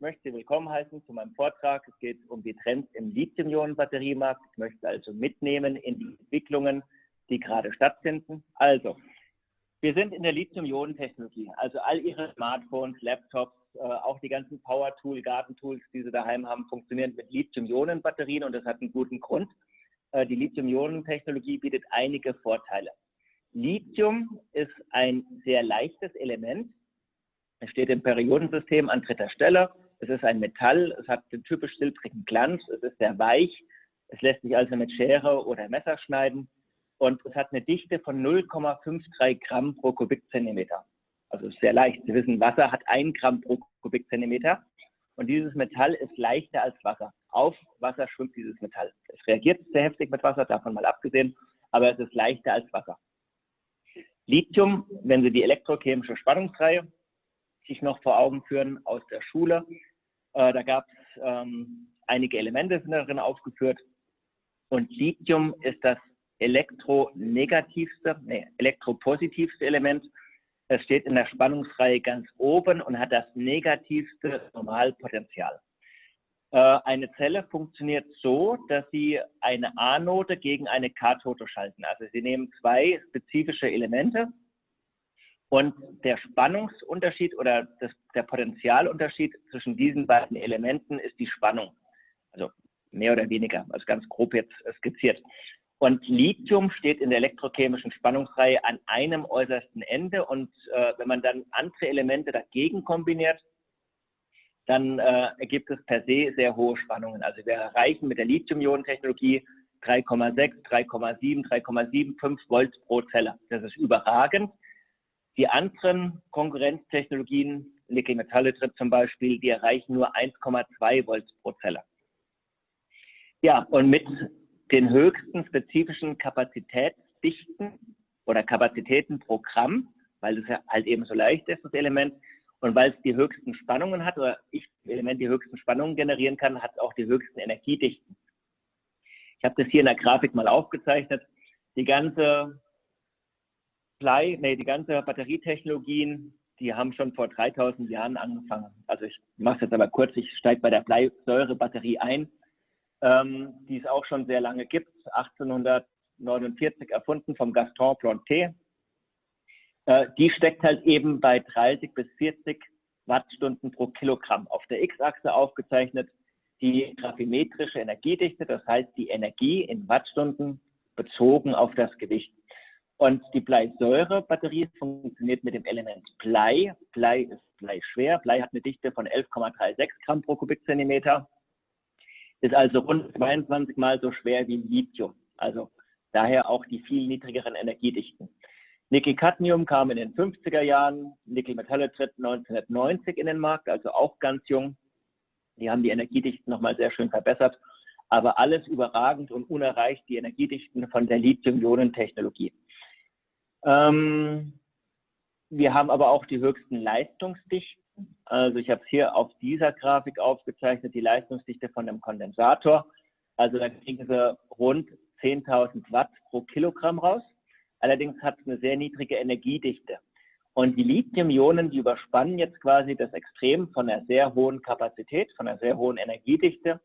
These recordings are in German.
möchte Sie willkommen heißen zu meinem Vortrag. Es geht um die Trends im Lithium-Ionen-Batteriemarkt. Ich möchte also mitnehmen in die Entwicklungen, die gerade stattfinden. Also, wir sind in der Lithium-Ionen-Technologie. Also all Ihre Smartphones, Laptops, äh, auch die ganzen Power-Tool, Gartentools, die Sie daheim haben, funktionieren mit Lithium-Ionen-Batterien und das hat einen guten Grund. Äh, die Lithium-Ionen-Technologie bietet einige Vorteile. Lithium ist ein sehr leichtes Element, es steht im Periodensystem an dritter Stelle. Es ist ein Metall, es hat den typisch silbrigen Glanz, es ist sehr weich, es lässt sich also mit Schere oder Messer schneiden und es hat eine Dichte von 0,53 Gramm pro Kubikzentimeter. Also ist sehr leicht. Sie wissen, Wasser hat ein Gramm pro Kubikzentimeter und dieses Metall ist leichter als Wasser. Auf Wasser schwimmt dieses Metall. Es reagiert sehr heftig mit Wasser, davon mal abgesehen, aber es ist leichter als Wasser. Lithium, wenn Sie die elektrochemische Spannungsreihe sich noch vor Augen führen aus der Schule. Äh, da gab es ähm, einige Elemente sind darin aufgeführt. Und Lithium ist das elektronegativste, nee, elektropositivste Element. Es steht in der Spannungsreihe ganz oben und hat das negativste Normalpotential. Äh, eine Zelle funktioniert so, dass Sie eine Anode gegen eine Kathode schalten. Also Sie nehmen zwei spezifische Elemente, und der Spannungsunterschied oder das, der Potentialunterschied zwischen diesen beiden Elementen ist die Spannung. Also mehr oder weniger, also ganz grob jetzt skizziert. Und Lithium steht in der elektrochemischen Spannungsreihe an einem äußersten Ende. Und äh, wenn man dann andere Elemente dagegen kombiniert, dann äh, ergibt es per se sehr hohe Spannungen. Also wir erreichen mit der Lithium-Ionen-Technologie 3,6, 3,7, 3,75 Volt pro Zelle. Das ist überragend. Die anderen Konkurrenztechnologien, Nickel-Metallitrit zum Beispiel, die erreichen nur 1,2 Volt pro Zelle. Ja, und mit den höchsten spezifischen Kapazitätsdichten oder Kapazitäten pro Gramm, weil es ja halt eben so leicht ist, das Element, und weil es die höchsten Spannungen hat oder ich das Element die höchsten Spannungen generieren kann, hat es auch die höchsten Energiedichten. Ich habe das hier in der Grafik mal aufgezeichnet. Die ganze Blei, nee, die ganze Batterietechnologien, die haben schon vor 3000 Jahren angefangen. Also ich mache es jetzt aber kurz, ich steige bei der Bleisäurebatterie ein, ähm, die es auch schon sehr lange gibt, 1849 erfunden vom Gaston Planté. Äh, die steckt halt eben bei 30 bis 40 Wattstunden pro Kilogramm. Auf der X-Achse aufgezeichnet die gravimetrische Energiedichte, das heißt die Energie in Wattstunden bezogen auf das Gewicht. Und die Bleisäurebatterie funktioniert mit dem Element Blei. Blei ist Blei schwer. Blei hat eine Dichte von 11,36 Gramm pro Kubikzentimeter. Ist also rund 22 Mal so schwer wie Lithium. Also daher auch die viel niedrigeren Energiedichten. Nickel-Cadmium kam in den 50er Jahren, Nickel-Metallitrit 1990 in den Markt, also auch ganz jung. Die haben die Energiedichten nochmal sehr schön verbessert, aber alles überragend und unerreicht die Energiedichten von der Lithium-Ionen-Technologie. Ähm, wir haben aber auch die höchsten Leistungsdichten. Also ich habe es hier auf dieser Grafik aufgezeichnet, die Leistungsdichte von dem Kondensator. Also da kriegen Sie rund 10.000 Watt pro Kilogramm raus. Allerdings hat es eine sehr niedrige Energiedichte. Und die Lithium-Ionen, die überspannen jetzt quasi das Extrem von einer sehr hohen Kapazität, von einer sehr hohen Energiedichte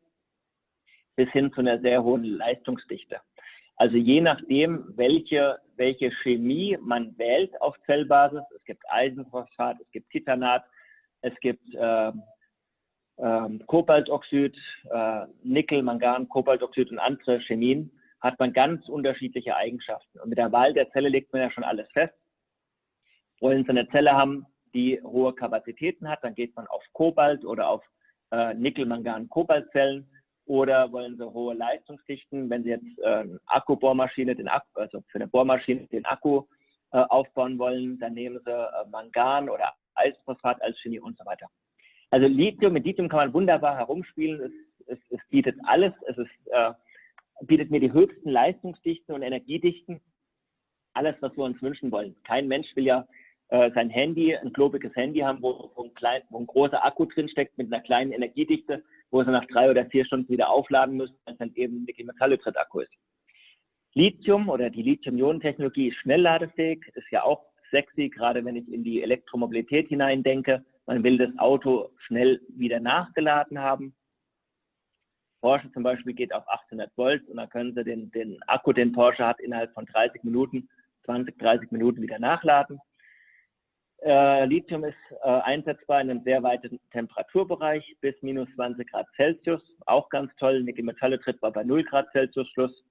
bis hin zu einer sehr hohen Leistungsdichte. Also je nachdem, welche, welche Chemie man wählt auf Zellbasis, es gibt Eisenphosphat, es gibt Titanat, es gibt äh, äh, Kobaltoxid, äh, Nickel, Mangan, Kobaltoxid und andere Chemien, hat man ganz unterschiedliche Eigenschaften. Und mit der Wahl der Zelle legt man ja schon alles fest. Wollen Sie eine Zelle haben, die hohe Kapazitäten hat, dann geht man auf Kobalt oder auf äh, Nickel, Mangan, Kobaltzellen. Oder wollen Sie hohe Leistungsdichten, wenn Sie jetzt äh, Akkubohrmaschine, den Akku, also für eine Bohrmaschine den Akku äh, aufbauen wollen, dann nehmen Sie äh, Mangan oder Eisphosphat als Chemie und so weiter. Also Lithium, mit Lithium kann man wunderbar herumspielen. Es, es, es bietet alles. Es ist, äh, bietet mir die höchsten Leistungsdichten und Energiedichten. Alles, was wir uns wünschen wollen. Kein Mensch will ja äh, sein Handy, ein globiges Handy haben, wo, wo, ein klein, wo ein großer Akku drinsteckt mit einer kleinen Energiedichte wo sie nach drei oder vier Stunden wieder aufladen müssen, es dann eben Nickel-Metallitrit-Akku ist. Lithium oder die Lithium-Ionen-Technologie ist schnellladefähig, ist ja auch sexy, gerade wenn ich in die Elektromobilität hineindenke. Man will das Auto schnell wieder nachgeladen haben. Porsche zum Beispiel geht auf 800 Volt und dann können Sie den, den Akku, den Porsche hat, innerhalb von 30 Minuten, 20, 30 Minuten wieder nachladen. Äh, Lithium ist äh, einsetzbar in einem sehr weiten Temperaturbereich bis minus 20 Grad Celsius. Auch ganz toll. Nickel-Metalle tritt bei 0 Grad Celsius Schluss.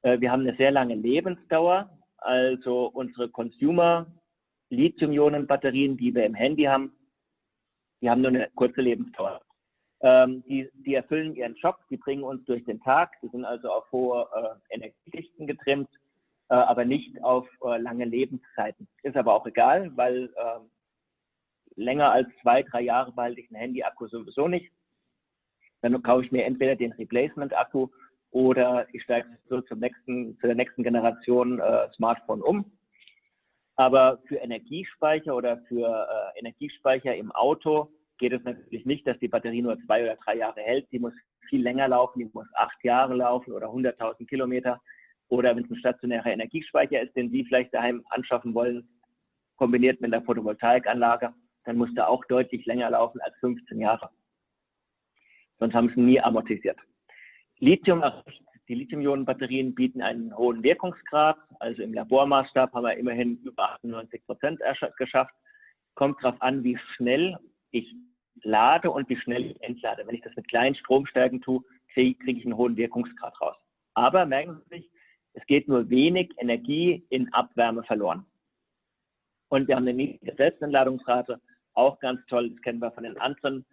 Äh, wir haben eine sehr lange Lebensdauer. Also unsere Consumer Lithium-Ionen-Batterien, die wir im Handy haben, die haben nur eine kurze Lebensdauer. Ähm, die, die, erfüllen ihren Job, die bringen uns durch den Tag, die sind also auf hohe äh, Energiedichten getrimmt, aber nicht auf äh, lange Lebenszeiten. Ist aber auch egal, weil ähm, länger als zwei, drei Jahre behalte ich ein Handy-Akku sowieso nicht. Dann kaufe ich mir entweder den Replacement-Akku oder ich steige so zum nächsten, zu der nächsten Generation äh, Smartphone um. Aber für Energiespeicher oder für äh, Energiespeicher im Auto geht es natürlich nicht, dass die Batterie nur zwei oder drei Jahre hält. Die muss viel länger laufen, die muss acht Jahre laufen oder 100.000 Kilometer. Oder wenn es ein stationärer Energiespeicher ist, den Sie vielleicht daheim anschaffen wollen, kombiniert mit einer Photovoltaikanlage, dann muss der auch deutlich länger laufen als 15 Jahre. Sonst haben sie nie amortisiert. Lithium die Lithium-Ionen-Batterien bieten einen hohen Wirkungsgrad. Also im Labormaßstab haben wir immerhin über 98 Prozent geschafft. Kommt darauf an, wie schnell ich lade und wie schnell ich entlade. Wenn ich das mit kleinen Stromstärken tue, kriege krieg ich einen hohen Wirkungsgrad raus. Aber merken Sie sich, es geht nur wenig Energie in Abwärme verloren. Und wir haben eine niedrige Selbstentladungsrate, auch ganz toll, das kennen wir von den anderen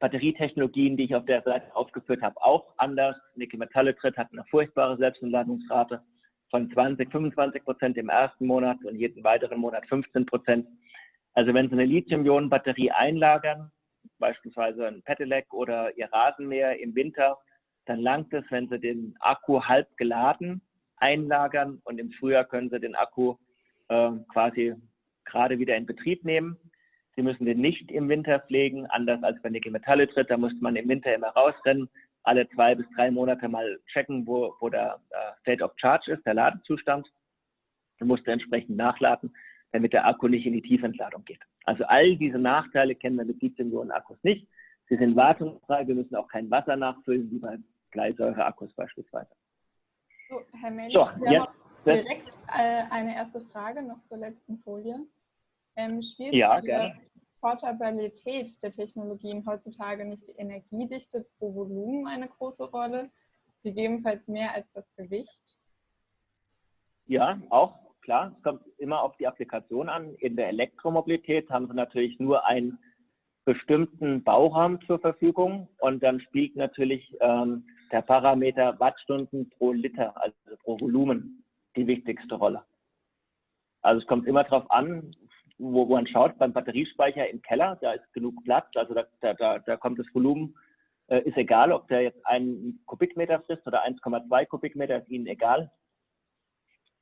Batterietechnologien, die ich auf der Seite aufgeführt habe, auch anders. Nickel-Metalle-Tritt hat eine furchtbare Selbstentladungsrate von 20, 25 Prozent im ersten Monat und jeden weiteren Monat 15 Prozent. Also wenn Sie eine Lithium-Ionen-Batterie einlagern, beispielsweise ein Pedelec oder Ihr Rasenmäher im Winter, dann langt es, wenn Sie den Akku halb geladen einlagern und im Frühjahr können Sie den Akku äh, quasi gerade wieder in Betrieb nehmen. Sie müssen den nicht im Winter pflegen, anders als bei Nickel Metalle tritt. Da muss man im Winter immer rausrennen, alle zwei bis drei Monate mal checken, wo, wo der äh, State of Charge ist, der Ladezustand. Man muss entsprechend nachladen, damit der Akku nicht in die Tiefentladung geht. Also all diese Nachteile kennen wir mit Lithium-Ionen-Akkus nicht. Sie sind wartungsfrei, wir müssen auch kein Wasser nachfüllen, wie bei Bleisäure-Akkus beispielsweise. So, Herr Mensch, so, wir haben direkt äh, eine erste Frage noch zur letzten Folie. Ähm, spielt ja, die Portabilität der Technologien heutzutage nicht die Energiedichte pro Volumen eine große Rolle, gegebenenfalls mehr als das Gewicht? Ja, auch klar. Es kommt immer auf die Applikation an. In der Elektromobilität haben Sie natürlich nur einen bestimmten Bauraum zur Verfügung und dann spielt natürlich ähm, der Parameter Wattstunden pro Liter, also pro Volumen, die wichtigste Rolle. Also es kommt immer darauf an, wo, man schaut, beim Batteriespeicher im Keller, da ist genug Platz, also da, da, da kommt das Volumen, äh, ist egal, ob der jetzt einen Kubikmeter frisst oder 1,2 Kubikmeter, ist Ihnen egal.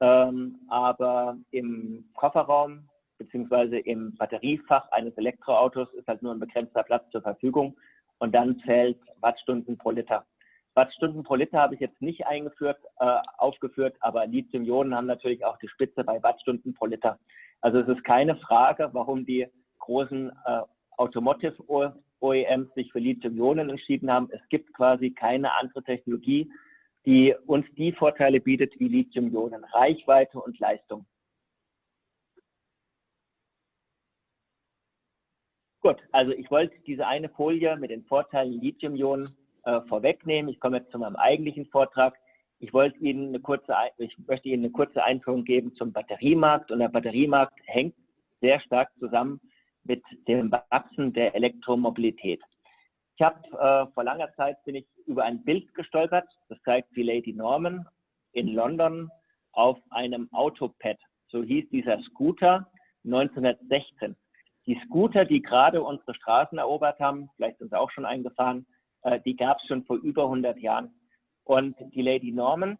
Ähm, aber im Kofferraum beziehungsweise im Batteriefach eines Elektroautos ist halt nur ein begrenzter Platz zur Verfügung und dann zählt Wattstunden pro Liter. Wattstunden pro Liter habe ich jetzt nicht eingeführt, äh, aufgeführt, aber Lithium-Ionen haben natürlich auch die Spitze bei Wattstunden pro Liter. Also es ist keine Frage, warum die großen äh, Automotive OEMs sich für Lithium-Ionen entschieden haben. Es gibt quasi keine andere Technologie, die uns die Vorteile bietet wie Lithium-Ionen, Reichweite und Leistung. Gut, also ich wollte diese eine Folie mit den Vorteilen Lithium-Ionen äh, vorwegnehmen. Ich komme jetzt zu meinem eigentlichen Vortrag. Ich wollte Ihnen eine kurze, ich möchte Ihnen eine kurze Einführung geben zum Batteriemarkt und der Batteriemarkt hängt sehr stark zusammen mit dem Wachsen der Elektromobilität. Ich habe äh, vor langer Zeit bin ich über ein Bild gestolpert, das zeigt die Lady Norman in London auf einem Autopad. So hieß dieser Scooter 1916. Die Scooter, die gerade unsere Straßen erobert haben, vielleicht sind sie auch schon eingefahren, äh, die gab es schon vor über 100 Jahren. Und die Lady Norman,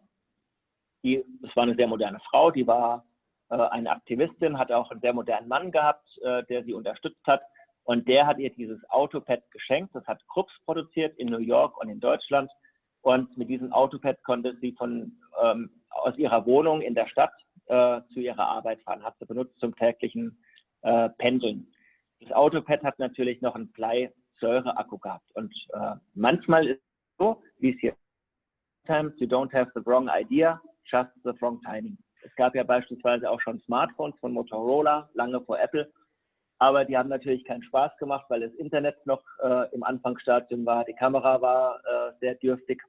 die, das war eine sehr moderne Frau, die war äh, eine Aktivistin, hat auch einen sehr modernen Mann gehabt, äh, der sie unterstützt hat. Und der hat ihr dieses Autopad geschenkt. Das hat Krups produziert in New York und in Deutschland. Und mit diesem Autopad konnte sie von, ähm, aus ihrer Wohnung in der Stadt äh, zu ihrer Arbeit fahren, hat sie benutzt zum täglichen äh, Pendeln. Das Autopad hat natürlich noch einen Bleisäureakku gehabt. Und äh, manchmal ist es so, wie es hier Sometimes you don't have the wrong idea, just the wrong timing. Es gab ja beispielsweise auch schon Smartphones von Motorola, lange vor Apple, aber die haben natürlich keinen Spaß gemacht, weil das Internet noch äh, im Anfangsstadium war, die Kamera war äh, sehr dürftig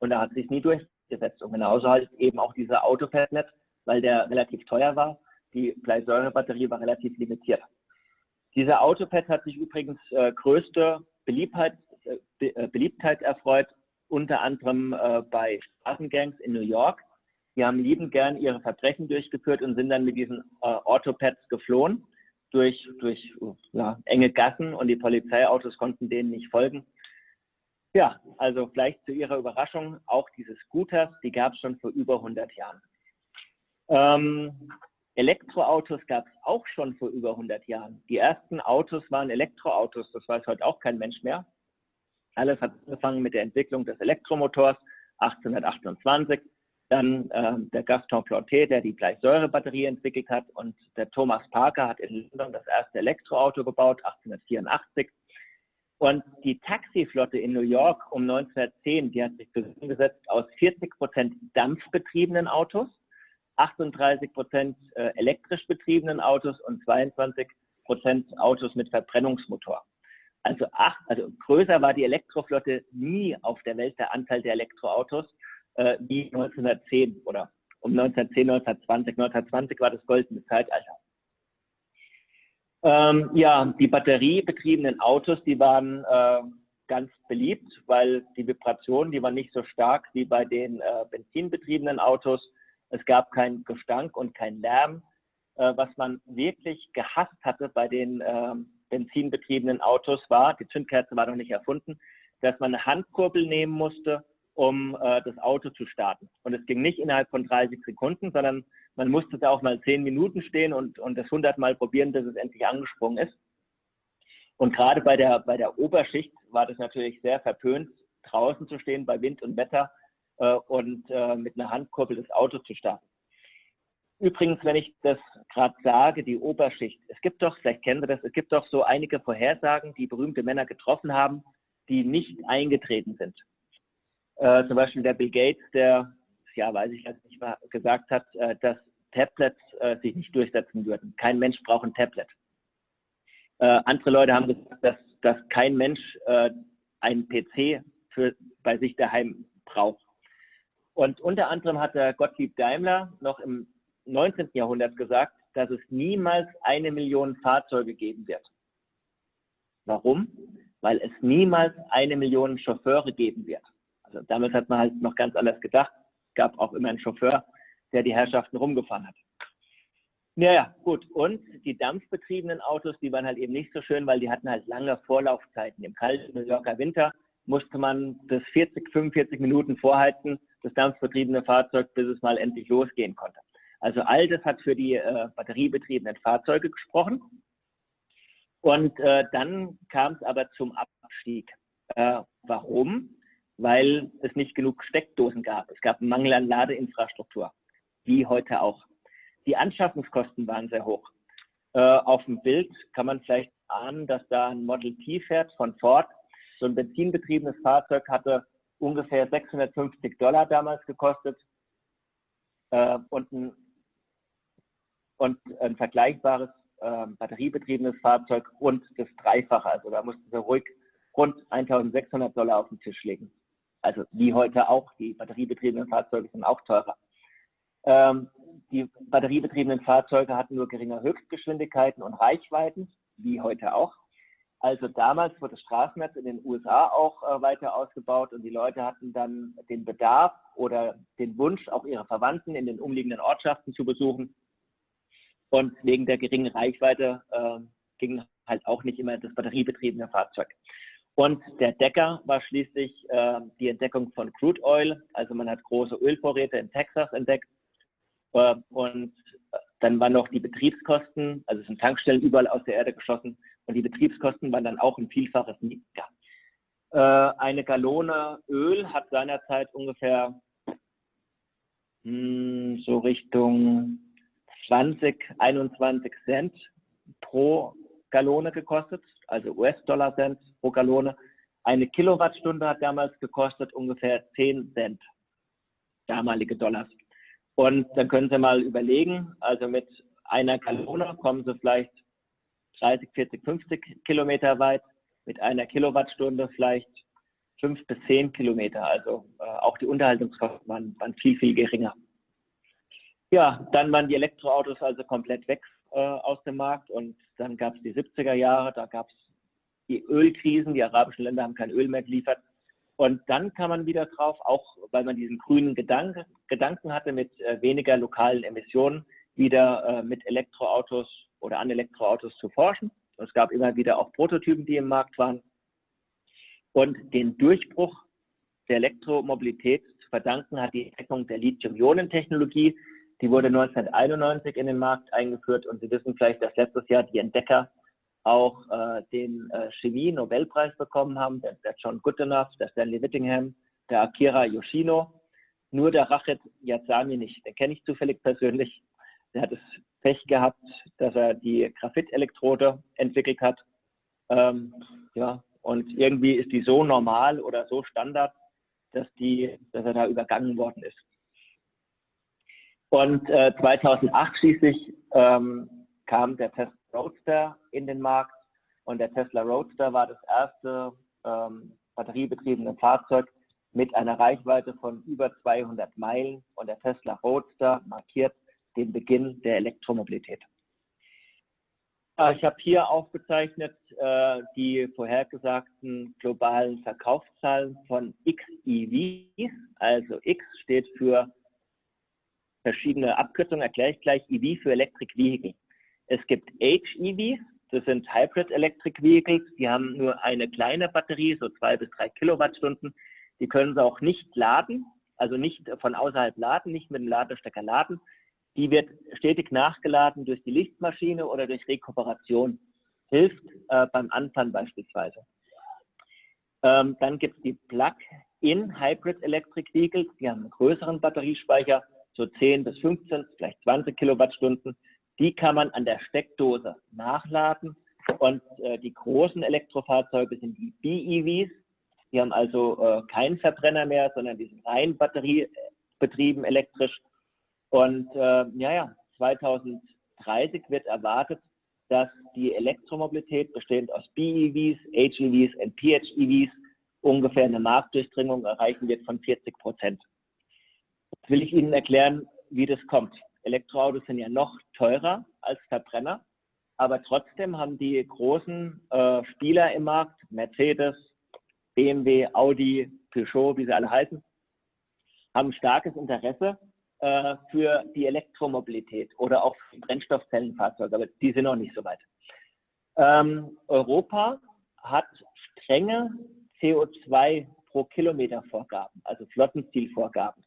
und da hat sich nie durchgesetzt. Und genauso halt eben auch dieser Autopadnet, weil der relativ teuer war, die Bleisäurebatterie war relativ limitiert. Dieser Autopad hat sich übrigens äh, größte Beliebtheit, äh, äh, Beliebtheit erfreut, unter anderem äh, bei Straßengangs in New York. Die haben liebend gern ihre Verbrechen durchgeführt und sind dann mit diesen äh, Autopads geflohen durch, durch ja, enge Gassen und die Polizeiautos konnten denen nicht folgen. Ja, also vielleicht zu Ihrer Überraschung, auch diese Scooters, die gab es schon vor über 100 Jahren. Ähm, Elektroautos gab es auch schon vor über 100 Jahren. Die ersten Autos waren Elektroautos, das weiß heute auch kein Mensch mehr. Alles hat angefangen mit der Entwicklung des Elektromotors 1828 dann äh, der Gaston Planté, der die Bleisäurebatterie entwickelt hat und der Thomas Parker hat in London das erste Elektroauto gebaut, 1884. Und die Taxiflotte in New York um 1910, die hat sich zusammengesetzt aus 40 Prozent dampfbetriebenen Autos, 38 Prozent äh, elektrisch betriebenen Autos und 22 Prozent Autos mit Verbrennungsmotor. Also, acht, also größer war die Elektroflotte nie auf der Welt der Anteil der Elektroautos äh, wie 1910 oder um 1910, 1920. 1920 war das goldene Zeitalter. Ähm, ja, die batteriebetriebenen Autos, die waren äh, ganz beliebt, weil die Vibrationen, die waren nicht so stark wie bei den äh, benzinbetriebenen Autos. Es gab keinen Gestank und keinen Lärm. Äh, was man wirklich gehasst hatte bei den ähm, benzinbetriebenen Autos war, die Zündkerze war noch nicht erfunden, dass man eine Handkurbel nehmen musste um äh, das Auto zu starten. Und es ging nicht innerhalb von 30 Sekunden, sondern man musste da auch mal 10 Minuten stehen und, und das 100 Mal probieren, bis es endlich angesprungen ist. Und gerade bei der, bei der Oberschicht war das natürlich sehr verpönt, draußen zu stehen bei Wind und Wetter und äh, mit einer Handkurbel das Auto zu starten. Übrigens, wenn ich das gerade sage, die Oberschicht, es gibt doch, vielleicht kennen Sie das, es gibt doch so einige Vorhersagen, die berühmte Männer getroffen haben, die nicht eingetreten sind. Äh, zum Beispiel der Bill Gates, der, ja, weiß ich jetzt nicht mal, gesagt hat, äh, dass Tablets äh, sich nicht durchsetzen würden. Kein Mensch braucht ein Tablet. Äh, andere Leute haben gesagt, dass, dass kein Mensch äh, einen PC für, bei sich daheim braucht. Und unter anderem hat der Gottlieb Daimler noch im 19. Jahrhundert gesagt, dass es niemals eine Million Fahrzeuge geben wird. Warum? Weil es niemals eine Million Chauffeure geben wird. Also damals hat man halt noch ganz anders gedacht. Es gab auch immer einen Chauffeur, der die Herrschaften rumgefahren hat. Naja, gut. Und die dampfbetriebenen Autos, die waren halt eben nicht so schön, weil die hatten halt lange Vorlaufzeiten. Im kalten New Yorker Winter musste man das 40, 45 Minuten vorheizen, das dampfbetriebene Fahrzeug, bis es mal endlich losgehen konnte. Also all das hat für die äh, batteriebetriebenen Fahrzeuge gesprochen. Und äh, dann kam es aber zum Abstieg. Äh, warum? weil es nicht genug Steckdosen gab. Es gab einen Mangel an Ladeinfrastruktur, wie heute auch. Die Anschaffungskosten waren sehr hoch. Äh, auf dem Bild kann man vielleicht ahnen, dass da ein Model T fährt von Ford. So ein benzinbetriebenes Fahrzeug hatte ungefähr 650 Dollar damals gekostet äh, und, ein, und ein vergleichbares äh, batteriebetriebenes Fahrzeug rund das Dreifache. Also da mussten sie ruhig rund 1600 Dollar auf den Tisch legen also wie heute auch, die batteriebetriebenen Fahrzeuge sind auch teurer. Ähm, die batteriebetriebenen Fahrzeuge hatten nur geringe Höchstgeschwindigkeiten und Reichweiten, wie heute auch. Also damals wurde das Straßennetz in den USA auch äh, weiter ausgebaut und die Leute hatten dann den Bedarf oder den Wunsch, auch ihre Verwandten in den umliegenden Ortschaften zu besuchen. Und wegen der geringen Reichweite äh, ging halt auch nicht immer das batteriebetriebene Fahrzeug. Und der Decker war schließlich äh, die Entdeckung von Crude Oil. Also man hat große Ölvorräte in Texas entdeckt. Äh, und dann waren noch die Betriebskosten, also es sind Tankstellen überall aus der Erde geschossen. Und die Betriebskosten waren dann auch ein Vielfaches niedriger. Äh, eine Gallone Öl hat seinerzeit ungefähr mh, hm, so Richtung 20, 21 Cent pro Gallone gekostet, also US-Dollar Cent pro Gallone. Eine Kilowattstunde hat damals gekostet ungefähr 10 Cent, damalige Dollars. Und dann können Sie mal überlegen, also mit einer Gallone kommen Sie vielleicht 30, 40, 50 Kilometer weit, mit einer Kilowattstunde vielleicht 5 bis 10 Kilometer. Also äh, auch die Unterhaltungskosten waren, waren, viel, viel geringer. Ja, dann waren die Elektroautos also komplett weg äh, aus dem Markt und dann gab es die 70er Jahre, da gab es die Ölkrisen, die arabischen Länder haben kein Öl mehr geliefert. Und dann kam man wieder drauf, auch weil man diesen grünen Gedanke, Gedanken hatte mit äh, weniger lokalen Emissionen, wieder äh, mit Elektroautos oder an Elektroautos zu forschen. Es gab immer wieder auch Prototypen, die im Markt waren. Und den Durchbruch der Elektromobilität zu verdanken hat die Entdeckung der Lithium-Ionen-Technologie. Die wurde 1991 in den Markt eingeführt und Sie wissen vielleicht, dass letztes Jahr die Entdecker auch äh, den äh, Chemie-Nobelpreis bekommen haben, der, der, John Goodenough, der Stanley Whittingham, der Akira Yoshino. Nur der Rachet Yazami nicht. Den kenne ich zufällig persönlich. Der hat das Pech gehabt, dass er die Graphit-Elektrode entwickelt hat. Ähm, ja, und irgendwie ist die so normal oder so Standard, dass, die, dass er da übergangen worden ist. Und äh, 2008 schließlich ähm, kam der Tesla Roadster in den Markt und der Tesla Roadster war das erste ähm, batteriebetriebene Fahrzeug mit einer Reichweite von über 200 Meilen und der Tesla Roadster markiert den Beginn der Elektromobilität. Ich habe hier aufgezeichnet äh, die vorhergesagten globalen Verkaufszahlen von XEVs. Also X steht für verschiedene Abkürzungen, erkläre ich gleich, EV für Electric Vehicle. Es gibt HEVs, das sind Hybrid Electric Vehicles, die haben nur eine kleine Batterie, so zwei bis drei Kilowattstunden. Die können sie auch nicht laden, also nicht von außerhalb laden, nicht mit dem Ladestecker laden. Die wird stetig nachgeladen durch die Lichtmaschine oder durch Rekuperation. Hilft äh, beim Anfahren beispielsweise. Ähm, dann gibt es die Plug-in Hybrid Electric Vehicles, die haben einen größeren Batteriespeicher, so 10 bis 15, vielleicht 20 Kilowattstunden. Die kann man an der Steckdose nachladen. Und äh, die großen Elektrofahrzeuge sind die BEVs. Die haben also äh, keinen Verbrenner mehr, sondern die sind rein batteriebetrieben elektrisch. Und äh, ja, ja, 2030 wird erwartet, dass die Elektromobilität bestehend aus BEVs, HEVs und PHEVs ungefähr eine Marktdurchdringung erreichen wird von 40 Prozent. Jetzt will ich Ihnen erklären, wie das kommt. Elektroautos sind ja noch teurer als Verbrenner, aber trotzdem haben die großen äh, Spieler im Markt, Mercedes, BMW, Audi, Peugeot, wie sie alle heißen, haben starkes Interesse äh, für die Elektromobilität oder auch für Brennstoffzellenfahrzeuge, aber die sind noch nicht so weit. Ähm, Europa hat strenge CO2 pro Kilometer Vorgaben, also Flottenzielvorgaben.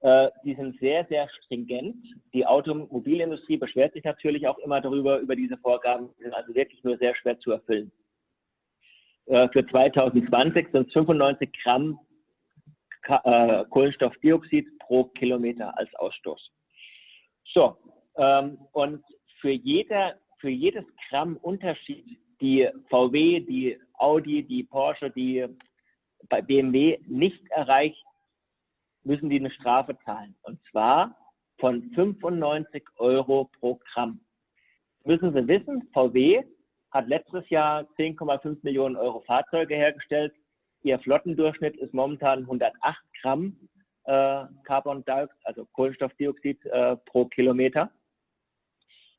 Äh, die sind sehr, sehr stringent. Die Automobilindustrie beschwert sich natürlich auch immer darüber, über diese Vorgaben, die sind also wirklich nur sehr schwer zu erfüllen. Äh, für 2020 sind es 95 Gramm äh, Kohlenstoffdioxid pro Kilometer als Ausstoß. So, ähm, und für, jeder, für jedes Gramm Unterschied, die VW, die Audi, die Porsche, die bei BMW nicht erreicht müssen die eine Strafe zahlen. Und zwar von 95 Euro pro Gramm. Müssen Sie wissen, VW hat letztes Jahr 10,5 Millionen Euro Fahrzeuge hergestellt. Ihr Flottendurchschnitt ist momentan 108 Gramm äh, Carbon Dioxid, also Kohlenstoffdioxid äh, pro Kilometer.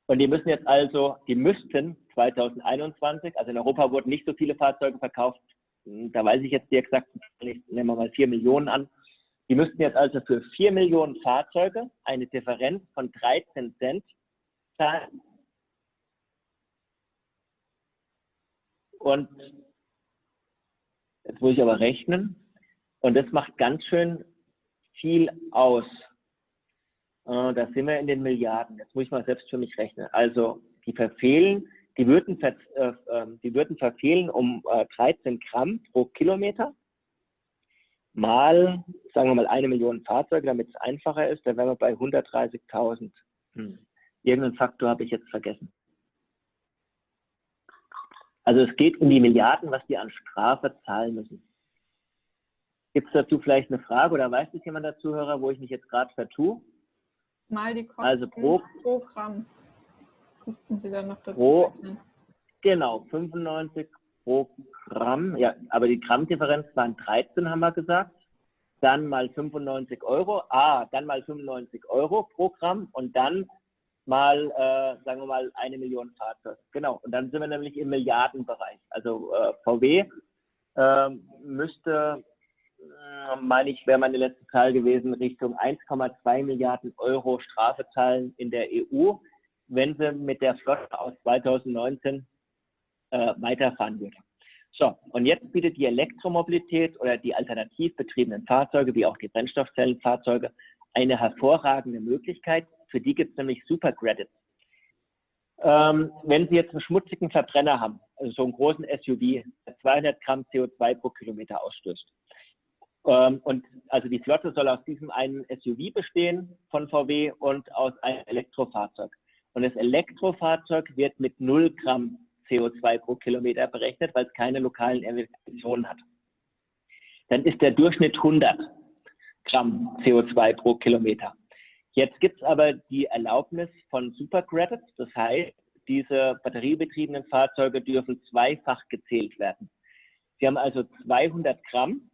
Und die müssen jetzt also, die müssten 2021, also in Europa wurden nicht so viele Fahrzeuge verkauft, da weiß ich jetzt die exakten, nehmen wir mal 4 Millionen an, die müssten jetzt also für 4 Millionen Fahrzeuge eine Differenz von 13 Cent zahlen. Und jetzt muss ich aber rechnen. Und das macht ganz schön viel aus. Äh, da sind wir in den Milliarden. Jetzt muss ich mal selbst für mich rechnen. Also die verfehlen, die würden, äh, ähm, die würden verfehlen um 13 äh, Gramm pro Kilometer mal, sagen wir mal, eine Million Fahrzeuge, damit es einfacher ist, dann wären wir bei 130.000. Hm. Irgendeinen Faktor habe ich jetzt vergessen. Also es geht um die Milliarden, was die an Strafe zahlen müssen. Gibt es dazu vielleicht eine Frage oder weiß das jemand der Zuhörer, wo ich mich jetzt gerade vertue? Mal die Kosten also pro, pro Gramm. Müssten Sie dann noch dazu pro, rechnen. Genau, 95 pro Gramm. Ja, aber die Grammdifferenz waren 13, haben wir gesagt. Dann mal 95 Euro. Ah, dann mal 95 Euro pro Gramm und dann mal, äh, sagen wir mal, eine Million Fahrzeuge. Genau. Und dann sind wir nämlich im Milliardenbereich. Also äh, VW äh, müsste, meine ich, wäre meine letzte Zahl gewesen, Richtung 1,2 Milliarden Euro Strafe zahlen in der EU, wenn sie mit der Flotte aus 2019 äh, weiterfahren würde. So, und jetzt bietet die Elektromobilität oder die alternativ betriebenen Fahrzeuge, wie auch die Brennstoffzellenfahrzeuge, eine hervorragende Möglichkeit. Für die gibt es nämlich Supercredits. Ähm, wenn Sie jetzt einen schmutzigen Verbrenner haben, also so einen großen SUV, der 200 Gramm CO2 pro Kilometer ausstößt, ähm, und also die Flotte soll aus diesem einen SUV bestehen von VW und aus einem Elektrofahrzeug. Und das Elektrofahrzeug wird mit 0 Gramm CO2 pro Kilometer berechnet, weil es keine lokalen Emissionen hat. Dann ist der Durchschnitt 100 Gramm CO2 pro Kilometer. Jetzt gibt es aber die Erlaubnis von Supercredits, das heißt, diese batteriebetriebenen Fahrzeuge dürfen zweifach gezählt werden. Sie haben also 200 Gramm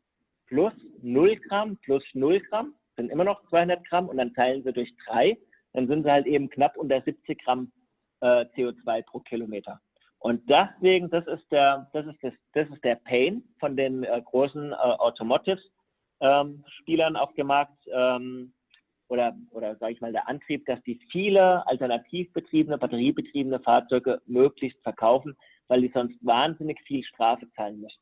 plus 0 Gramm plus 0 Gramm, sind immer noch 200 Gramm und dann teilen sie durch drei, dann sind sie halt eben knapp unter 70 Gramm äh, CO2 pro Kilometer. Und deswegen, das ist der, das ist das, das ist der Pain von den äh, großen äh, Automotive-Spielern ähm, auf dem Markt ähm, oder, oder sage ich mal der Antrieb, dass die viele alternativ betriebene, batteriebetriebene Fahrzeuge möglichst verkaufen, weil die sonst wahnsinnig viel Strafe zahlen müssen.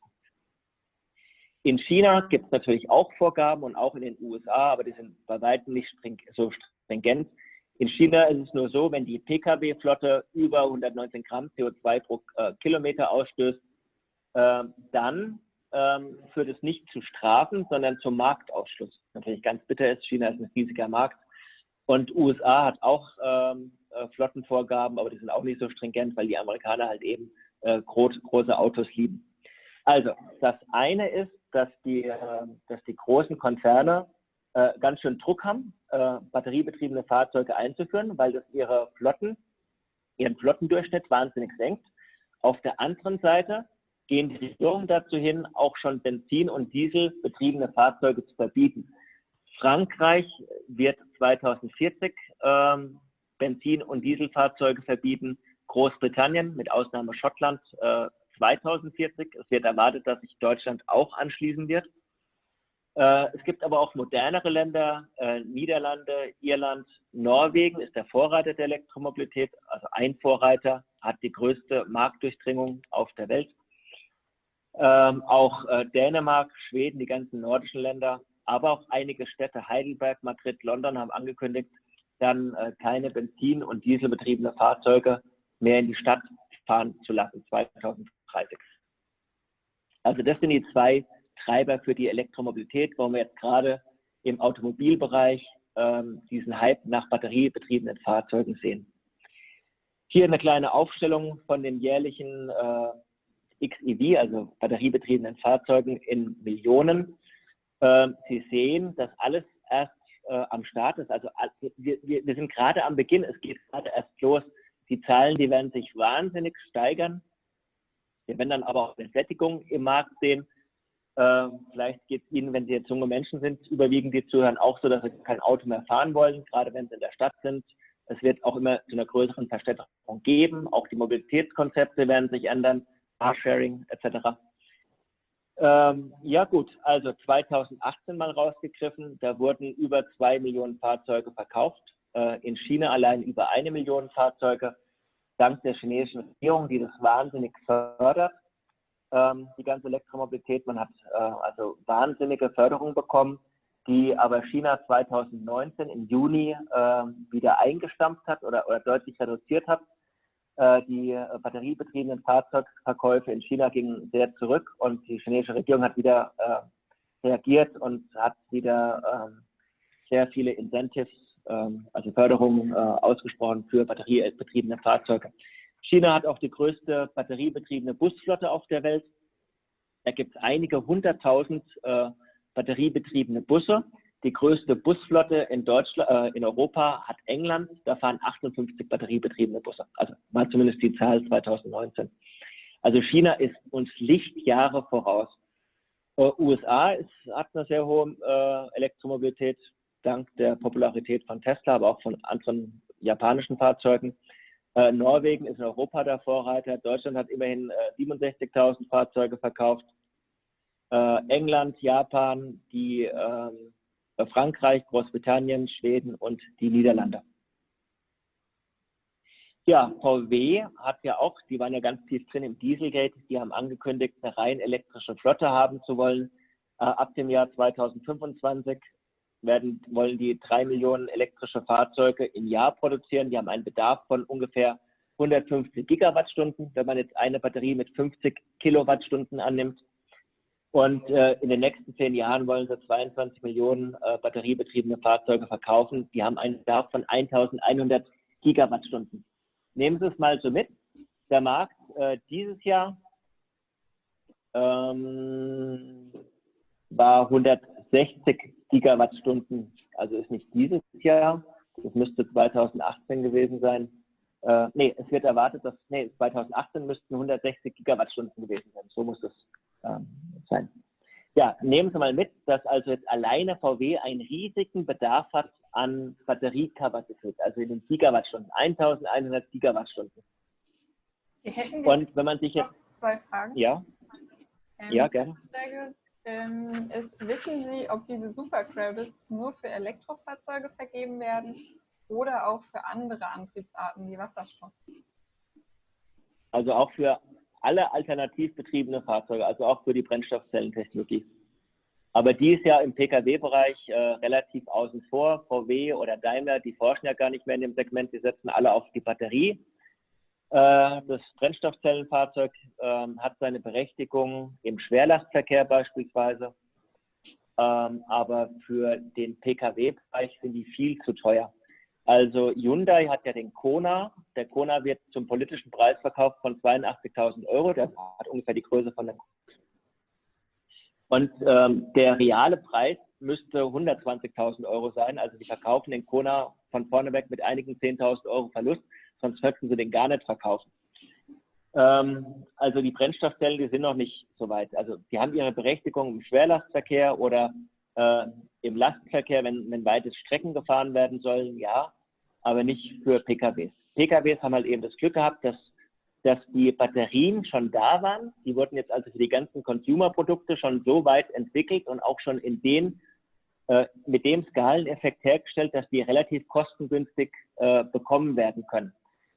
In China gibt es natürlich auch Vorgaben und auch in den USA, aber die sind bei weitem nicht so stringent. In China ist es nur so, wenn die Pkw-Flotte über 119 Gramm CO2 pro äh, Kilometer ausstößt, äh, dann ähm, führt es nicht zu Strafen, sondern zum Marktausschluss. Natürlich ganz bitter ist, China ist ein riesiger Markt. Und USA hat auch ähm, äh, Flottenvorgaben, aber die sind auch nicht so stringent, weil die Amerikaner halt eben äh, groß, große Autos lieben. Also, das eine ist, dass die, äh, dass die großen Konzerne äh, ganz schön Druck haben, äh, batteriebetriebene Fahrzeuge einzuführen, weil das ihre Flotten, ihren Flottendurchschnitt wahnsinnig senkt. Auf der anderen Seite gehen die Regierungen dazu hin, auch schon Benzin- und Dieselbetriebene Fahrzeuge zu verbieten. Frankreich wird 2040 ähm, Benzin- und Dieselfahrzeuge verbieten. Großbritannien mit Ausnahme Schottland äh, 2040. Es wird erwartet, dass sich Deutschland auch anschließen wird. Äh, es gibt aber auch modernere Länder, äh, Niederlande, Irland, Norwegen ist der Vorreiter der Elektromobilität, also ein Vorreiter, hat die größte Marktdurchdringung auf der Welt. Ähm, auch äh, Dänemark, Schweden, die ganzen nordischen Länder, aber auch einige Städte, Heidelberg, Madrid, London, haben angekündigt, dann äh, keine Benzin- und Dieselbetriebene Fahrzeuge mehr in die Stadt fahren zu lassen, 2030. Also das sind die zwei Treiber für die Elektromobilität, wo wir jetzt gerade im Automobilbereich ähm, diesen Hype nach batteriebetriebenen Fahrzeugen sehen. Hier eine kleine Aufstellung von den jährlichen äh, XEV, also batteriebetriebenen Fahrzeugen in Millionen. Ähm, Sie sehen, dass alles erst äh, am Start ist. Also wir, wir, sind gerade am Beginn, es geht gerade erst los. Die Zahlen, die werden sich wahnsinnig steigern. Wir werden dann aber auch eine Sättigung im Markt sehen. Äh, vielleicht geht es Ihnen, wenn Sie jetzt junge Menschen sind, überwiegend die zuhören, auch so, dass Sie kein Auto mehr fahren wollen, gerade wenn Sie in der Stadt sind. Es wird auch immer zu einer größeren Verstädterung geben. Auch die Mobilitätskonzepte werden sich ändern, Carsharing etc. Ähm, ja gut, also 2018 mal rausgegriffen, da wurden über zwei Millionen Fahrzeuge verkauft. Äh, in China allein über eine Million Fahrzeuge, dank der chinesischen Regierung, die das wahnsinnig fördert ähm, die ganze Elektromobilität. Man hat äh, also wahnsinnige Förderung bekommen, die aber China 2019 im Juni äh, wieder eingestampft hat oder, oder deutlich reduziert hat. Äh, die äh, batteriebetriebenen Fahrzeugverkäufe in China gingen sehr zurück und die chinesische Regierung hat wieder äh, reagiert und hat wieder ähm, sehr viele Incentives, ähm, also Förderungen ausgesprochen für batteriebetriebene Fahrzeuge. China hat auch die größte batteriebetriebene Busflotte auf der Welt. Da gibt es einige hunderttausend äh, batteriebetriebene Busse. Die größte Busflotte in Deutschland, äh, in Europa hat England. Da fahren 58 batteriebetriebene Busse. Also war zumindest die Zahl 2019. Also China ist uns Lichtjahre voraus. Äh, USA ist, hat eine sehr hohe äh, Elektromobilität dank der Popularität von Tesla, aber auch von anderen japanischen Fahrzeugen. Äh, Norwegen ist in Europa der Vorreiter. Deutschland hat immerhin äh, 67.000 Fahrzeuge verkauft. Äh, England, Japan, die ähm, Frankreich, Großbritannien, Schweden und die Niederlande. Ja, VW hat ja auch, die waren ja ganz tief drin im Dieselgate, die haben angekündigt, eine rein elektrische Flotte haben zu wollen. Äh, ab dem Jahr 2025 werden, wollen die drei Millionen elektrische Fahrzeuge im Jahr produzieren. Die haben einen Bedarf von ungefähr 150 Gigawattstunden, wenn man jetzt eine Batterie mit 50 Kilowattstunden annimmt. Und äh, in den nächsten zehn Jahren wollen sie 22 Millionen äh, batteriebetriebene Fahrzeuge verkaufen. Die haben einen Bedarf von 1100 Gigawattstunden. Nehmen Sie es mal so mit. Der Markt äh, dieses Jahr ähm, war 160 Gigawattstunden, also ist nicht dieses Jahr, das müsste 2018 gewesen sein. Äh, nee, es wird erwartet, dass, nee, 2018 müssten 160 Gigawattstunden gewesen sein. So muss es ähm, sein. Ja, nehmen Sie mal mit, dass also jetzt alleine VW einen riesigen Bedarf hat an Batteriekapazität, also in den Gigawattstunden, 1100 Gigawattstunden. Und wenn man sich jetzt. Zwei Fragen. Ja. Ähm, ja, gerne. Ähm, ist, wissen Sie, ob diese Supercredits nur für Elektrofahrzeuge vergeben werden oder auch für andere Antriebsarten wie Wasserstoff? Also auch für alle alternativ betriebene Fahrzeuge, also auch für die Brennstoffzellentechnologie. Aber die ist ja im Pkw-Bereich äh, relativ außen vor. VW oder Daimler, die forschen ja gar nicht mehr in dem Segment, die setzen alle auf die Batterie. Äh, das Brennstoffzellenfahrzeug äh, hat seine Berechtigung im Schwerlastverkehr beispielsweise. Ähm, aber für den Pkw-Bereich sind die viel zu teuer. Also Hyundai hat ja den Kona. Der Kona wird zum politischen Preis verkauft von 82.000 Euro. Der hat ungefähr die Größe von der und ähm, der reale Preis müsste 120.000 Euro sein. Also die verkaufen den Kona von vorne weg mit einigen 10.000 Euro Verlust, sonst könnten sie den gar nicht verkaufen. Ähm, also die Brennstoffzellen, die sind noch nicht so weit. Also die haben ihre Berechtigung im Schwerlastverkehr oder äh, im Lastverkehr, wenn, wenn weite Strecken gefahren werden sollen, ja, aber nicht für PKWs. PKWs haben halt eben das Glück gehabt, dass dass die Batterien schon da waren. Die wurden jetzt also für die ganzen Consumer-Produkte schon so weit entwickelt und auch schon in den, äh, mit dem Skaleneffekt hergestellt, dass die relativ kostengünstig äh, bekommen werden können.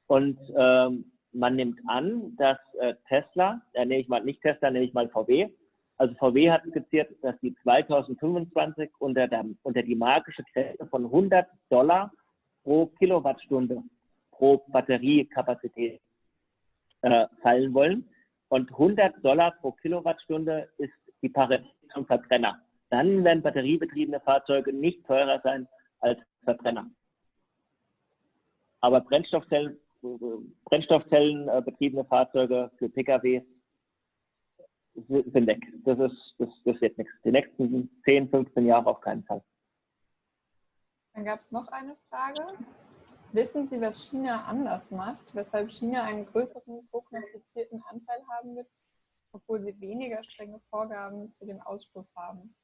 Und ähm, man nimmt an, dass äh, Tesla, äh, nehme ich mal nicht Tesla, nehme ich mal VW, also VW hat skizziert, dass die 2025 unter, der, unter die magische Grenze von 100 Dollar pro Kilowattstunde pro Batteriekapazität äh, fallen wollen. Und 100 Dollar pro Kilowattstunde ist die Parität zum Verbrenner. Dann werden batteriebetriebene Fahrzeuge nicht teurer sein als Verbrenner. Aber Brennstoffzellen, Brennstoffzellenbetriebene Fahrzeuge für Pkw sind weg. Das, ist, das, das wird nichts. Die nächsten 10, 15 Jahre auf keinen Fall. Dann gab es noch eine Frage. Wissen Sie, was China anders macht, weshalb China einen größeren prognostizierten Anteil haben wird, obwohl sie weniger strenge Vorgaben zu dem Ausstoß haben?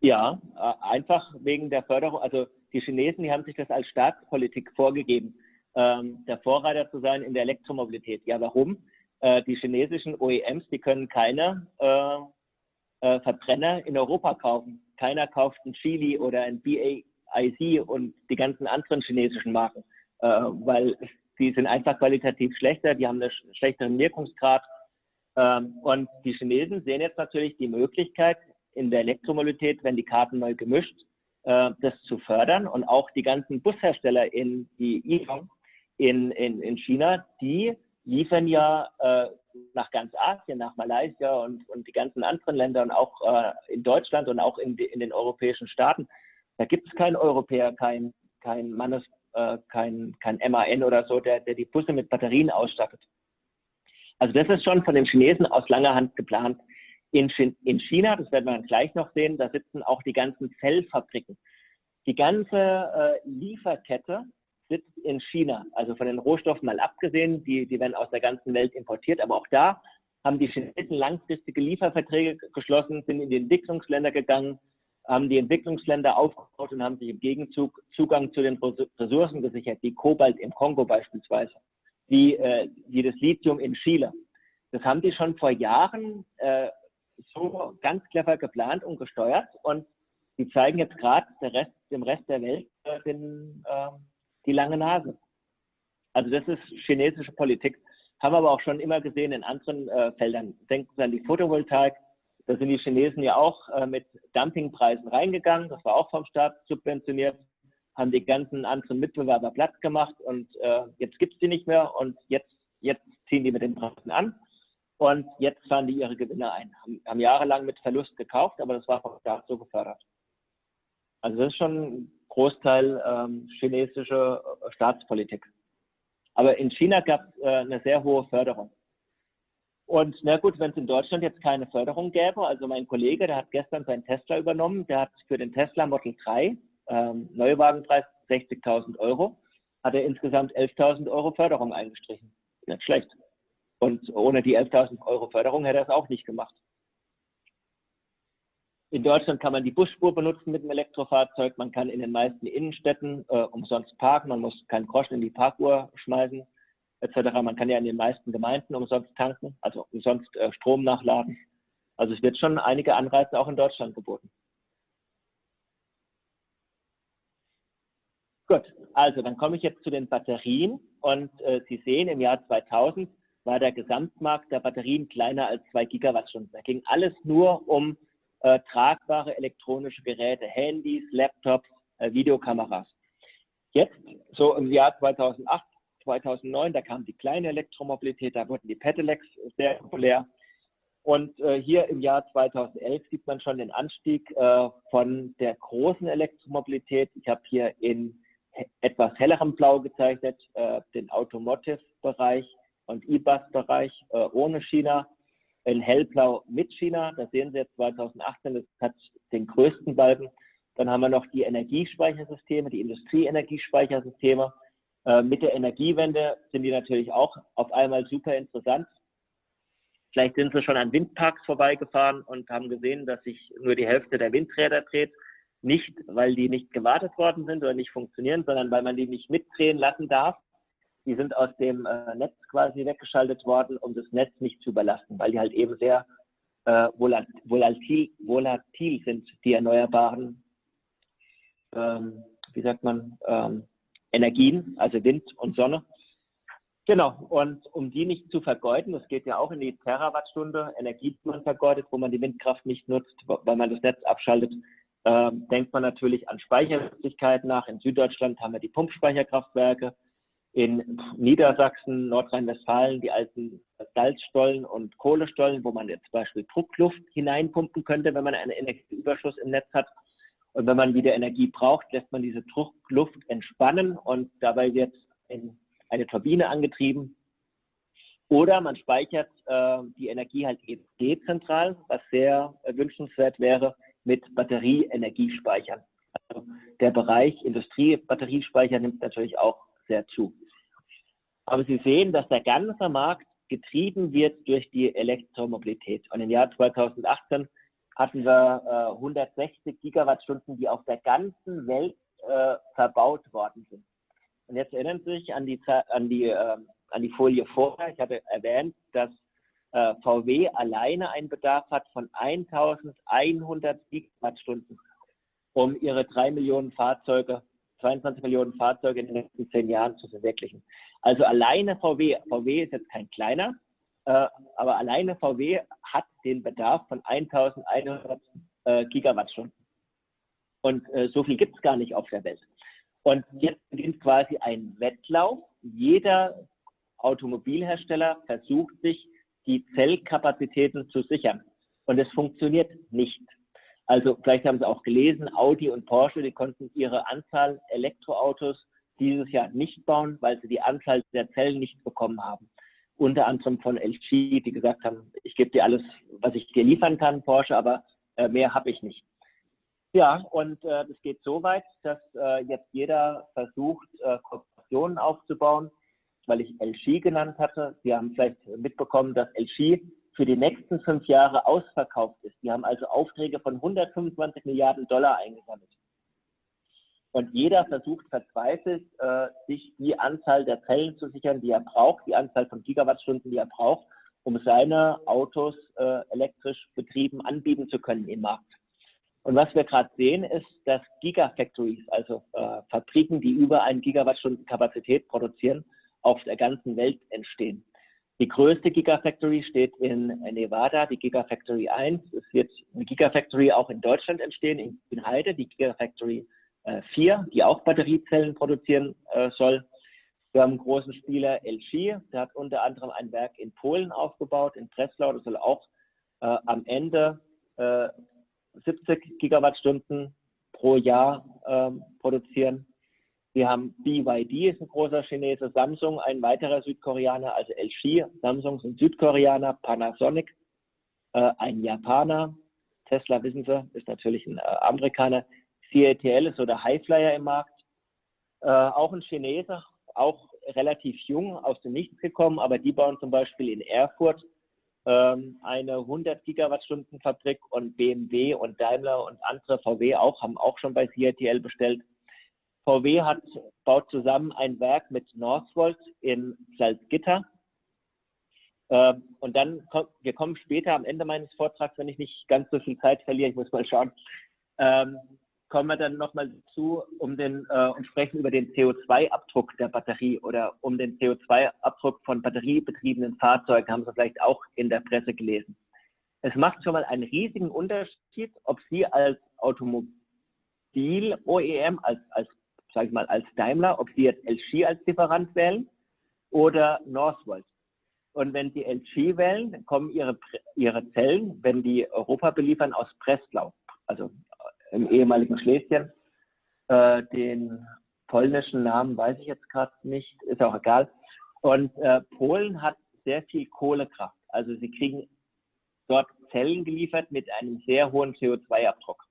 Ja, äh, einfach wegen der Förderung. Also die Chinesen, die haben sich das als Staatspolitik vorgegeben, ähm, der Vorreiter zu sein in der Elektromobilität. Ja, warum? Äh, die chinesischen OEMs, die können keine äh, Verbrenner in Europa kaufen. Keiner kauft ein Chili oder ein BA, IC und die ganzen anderen chinesischen Marken, äh, weil die sind einfach qualitativ schlechter, die haben einen schlechteren Wirkungsgrad. Ähm, und die Chinesen sehen jetzt natürlich die Möglichkeit, in der Elektromobilität, wenn die Karten neu gemischt, äh, das zu fördern. Und auch die ganzen Bushersteller in die in, in, in China, die liefern ja äh, nach ganz Asien, nach Malaysia und, und die ganzen anderen Länder und auch äh, in Deutschland und auch in, in den europäischen Staaten da gibt es keinen Europäer, kein, kein äh, kein, kein MAN oder so, der, der die Busse mit Batterien ausstattet. Also das ist schon von den Chinesen aus langer Hand geplant. In, in China, das werden wir gleich noch sehen, da sitzen auch die ganzen Zellfabriken. Die ganze äh, Lieferkette sitzt in China. Also von den Rohstoffen mal abgesehen, die, die werden aus der ganzen Welt importiert, aber auch da haben die Chinesen langfristige Lieferverträge geschlossen, sind in die Entwicklungsländer gegangen, haben die Entwicklungsländer aufgebaut und haben sich im Gegenzug Zugang zu den Ressourcen gesichert, wie Kobalt im Kongo beispielsweise, wie, äh, wie das Lithium in Chile. Das haben die schon vor Jahren äh, so ganz clever geplant und gesteuert und die zeigen jetzt gerade Rest, dem Rest der Welt äh, den, äh, die lange Nase. Also das ist chinesische Politik. Haben wir aber auch schon immer gesehen in anderen äh, Feldern. Denken Sie an die Photovoltaik. Da sind die Chinesen ja auch äh, mit Dumpingpreisen reingegangen. Das war auch vom Staat subventioniert. Haben die ganzen anderen Mitbewerber platt gemacht und äh, jetzt gibt es die nicht mehr und jetzt, jetzt ziehen die mit den Preisen an und jetzt fahren die ihre Gewinne ein. Haben, haben jahrelang mit Verlust gekauft, aber das war vom Staat so gefördert. Also das ist schon ein Großteil ähm, chinesische äh, Staatspolitik. Aber in China gab es äh, eine sehr hohe Förderung. Und na gut, wenn es in Deutschland jetzt keine Förderung gäbe, also mein Kollege, der hat gestern seinen Tesla übernommen, der hat für den Tesla Model 3, ähm, Neuwagenpreis 60.000 Euro, hat er insgesamt 11.000 Euro Förderung eingestrichen. Nicht schlecht. Und ohne die 11.000 Euro Förderung hätte er es auch nicht gemacht. In Deutschland kann man die Busspur benutzen mit dem Elektrofahrzeug. Man kann in den meisten Innenstädten äh, umsonst parken. Man muss keinen Groschen in die Parkuhr schmeißen, etc. Man kann ja in den meisten Gemeinden umsonst tanken, also umsonst äh, Strom nachladen. Also es wird schon einige Anreize auch in Deutschland geboten. Gut, also dann komme ich jetzt zu den Batterien und äh, Sie sehen, im Jahr 2000 war der Gesamtmarkt der Batterien kleiner als zwei Gigawattstunden. Da ging alles nur um äh, tragbare elektronische Geräte, Handys, Laptops, äh, Videokameras. Jetzt, so im Jahr 2008, 2009, da kam die kleine Elektromobilität, da wurden die Pedelecs sehr populär. Und äh, hier im Jahr 2011 sieht man schon den Anstieg äh, von der großen Elektromobilität. Ich habe hier in etwas hellerem Blau gezeichnet äh, den Automotive-Bereich und E-Bus-Bereich äh, ohne China in hellblau mit China. Da sehen Sie jetzt 2018, das hat den größten Balken. Dann haben wir noch die Energiespeichersysteme, die Industrieenergiespeichersysteme. Äh, mit der Energiewende sind die natürlich auch auf einmal super interessant. Vielleicht sind Sie schon an Windparks vorbeigefahren und haben gesehen, dass sich nur die Hälfte der Windräder dreht. Nicht, weil die nicht gewartet worden sind oder nicht funktionieren, sondern weil man die nicht mitdrehen lassen darf die sind aus dem äh, Netz quasi weggeschaltet worden, um das Netz nicht zu überlasten, weil die halt eben sehr äh, volatil, volatil sind, die erneuerbaren, ähm, wie sagt man, ähm, Energien, also Wind und Sonne. Genau, und um die nicht zu vergeuden, das geht ja auch in die Terawattstunde Energie, die man vergeudet, wo man die Windkraft nicht nutzt, weil man das Netz abschaltet, ähm, denkt man natürlich an Speichermöglichkeiten nach. In Süddeutschland haben wir die Pumpspeicherkraftwerke, in Niedersachsen, Nordrhein-Westfalen die alten Salzstollen und Kohlestollen, wo man jetzt zum Beispiel Druckluft hineinpumpen könnte, wenn man einen Energieüberschuss im Netz hat. Und wenn man wieder Energie braucht, lässt man diese Druckluft entspannen und dabei wird eine Turbine angetrieben. Oder man speichert äh, die Energie halt eben dezentral, was sehr wünschenswert wäre, mit Batterieenergiespeichern. Also der Bereich Industriebatteriespeicher nimmt natürlich auch sehr zu. Aber Sie sehen, dass der ganze Markt getrieben wird durch die Elektromobilität. Und im Jahr 2018 hatten wir äh, 160 Gigawattstunden, die auf der ganzen Welt äh, verbaut worden sind. Und jetzt erinnern Sie sich an die, an die, äh, an die Folie vorher. Ich hatte erwähnt, dass äh, VW alleine einen Bedarf hat von 1100 Gigawattstunden, um ihre drei Millionen Fahrzeuge 22 Millionen Fahrzeuge in den nächsten zehn Jahren zu verwirklichen. Also alleine VW, VW ist jetzt kein kleiner, aber alleine VW hat den Bedarf von 1100 äh, Gigawattstunden. Und äh, so viel gibt es gar nicht auf der Welt. Und jetzt beginnt quasi ein Wettlauf. Jeder Automobilhersteller versucht sich, die Zellkapazitäten zu sichern. Und es funktioniert nicht. Also vielleicht haben Sie auch gelesen, Audi und Porsche, die konnten ihre Anzahl Elektroautos dieses Jahr nicht bauen, weil sie die Anzahl der Zellen nicht bekommen haben. Unter anderem von LG, die gesagt haben, ich gebe dir alles, was ich dir liefern kann, Porsche, aber äh, mehr habe ich nicht. Ja, und äh, das geht so weit, dass äh, jetzt jeder versucht, äh, Kooperationen aufzubauen, weil ich LG genannt hatte. Sie haben vielleicht mitbekommen, dass LG für die nächsten fünf Jahre ausverkauft ist. Die haben also Aufträge von 125 Milliarden Dollar eingesammelt. Und jeder versucht verzweifelt, äh, sich die Anzahl der Zellen zu sichern, die er braucht, die Anzahl von Gigawattstunden, die er braucht, um seine Autos äh, elektrisch betrieben anbieten zu können im Markt. Und was wir gerade sehen, ist, dass Gigafactories, also äh, Fabriken, die über eine Gigawattstunden Kapazität produzieren, auf der ganzen Welt entstehen. Die größte Gigafactory steht in Nevada, die Gigafactory 1. Es wird eine Gigafactory auch in Deutschland entstehen, in Heide, die Gigafactory 4, die auch Batteriezellen produzieren äh, soll. Wir haben einen großen Spieler LG, der hat unter anderem ein Werk in Polen aufgebaut, in Breslau, das soll auch äh, am Ende äh, 70 Gigawattstunden pro Jahr ähm, produzieren. Wir haben BYD, ist ein großer Chinese, Samsung, ein weiterer Südkoreaner, also LG, Samsung sind Südkoreaner, Panasonic, äh, ein Japaner, Tesla, wissen Sie, ist natürlich ein äh, Amerikaner, CATL ist so der Highflyer im Markt. Äh, auch ein Chinese, auch relativ jung, aus dem Nichts gekommen, aber die bauen zum Beispiel in Erfurt ähm, eine 100 Gigawattstunden Fabrik und BMW und Daimler und andere VW auch, haben auch schon bei CATL bestellt. VW hat, baut zusammen ein Werk mit Northvolt in Salzgitter. Ähm, und dann, kommt, wir kommen später am Ende meines Vortrags, wenn ich nicht ganz so viel Zeit verliere, ich muss mal schauen, ähm, kommen wir dann nochmal zu um den, äh, und sprechen über den CO2-Abdruck der Batterie oder um den CO2-Abdruck von batteriebetriebenen Fahrzeugen, haben Sie vielleicht auch in der Presse gelesen. Es macht schon mal einen riesigen Unterschied, ob Sie als Automobil-OEM, als, als, sag ich mal, als Daimler, ob Sie jetzt LG als Lieferant wählen oder Northvolt. Und wenn Sie LG wählen, kommen Ihre, Ihre Zellen, wenn die Europa beliefern, aus Breslau, also im ehemaligen Schlesien. Äh, den polnischen Namen weiß ich jetzt gerade nicht, ist auch egal. Und äh, Polen hat sehr viel Kohlekraft. Also sie kriegen dort Zellen geliefert mit einem sehr hohen CO2-Abdruck.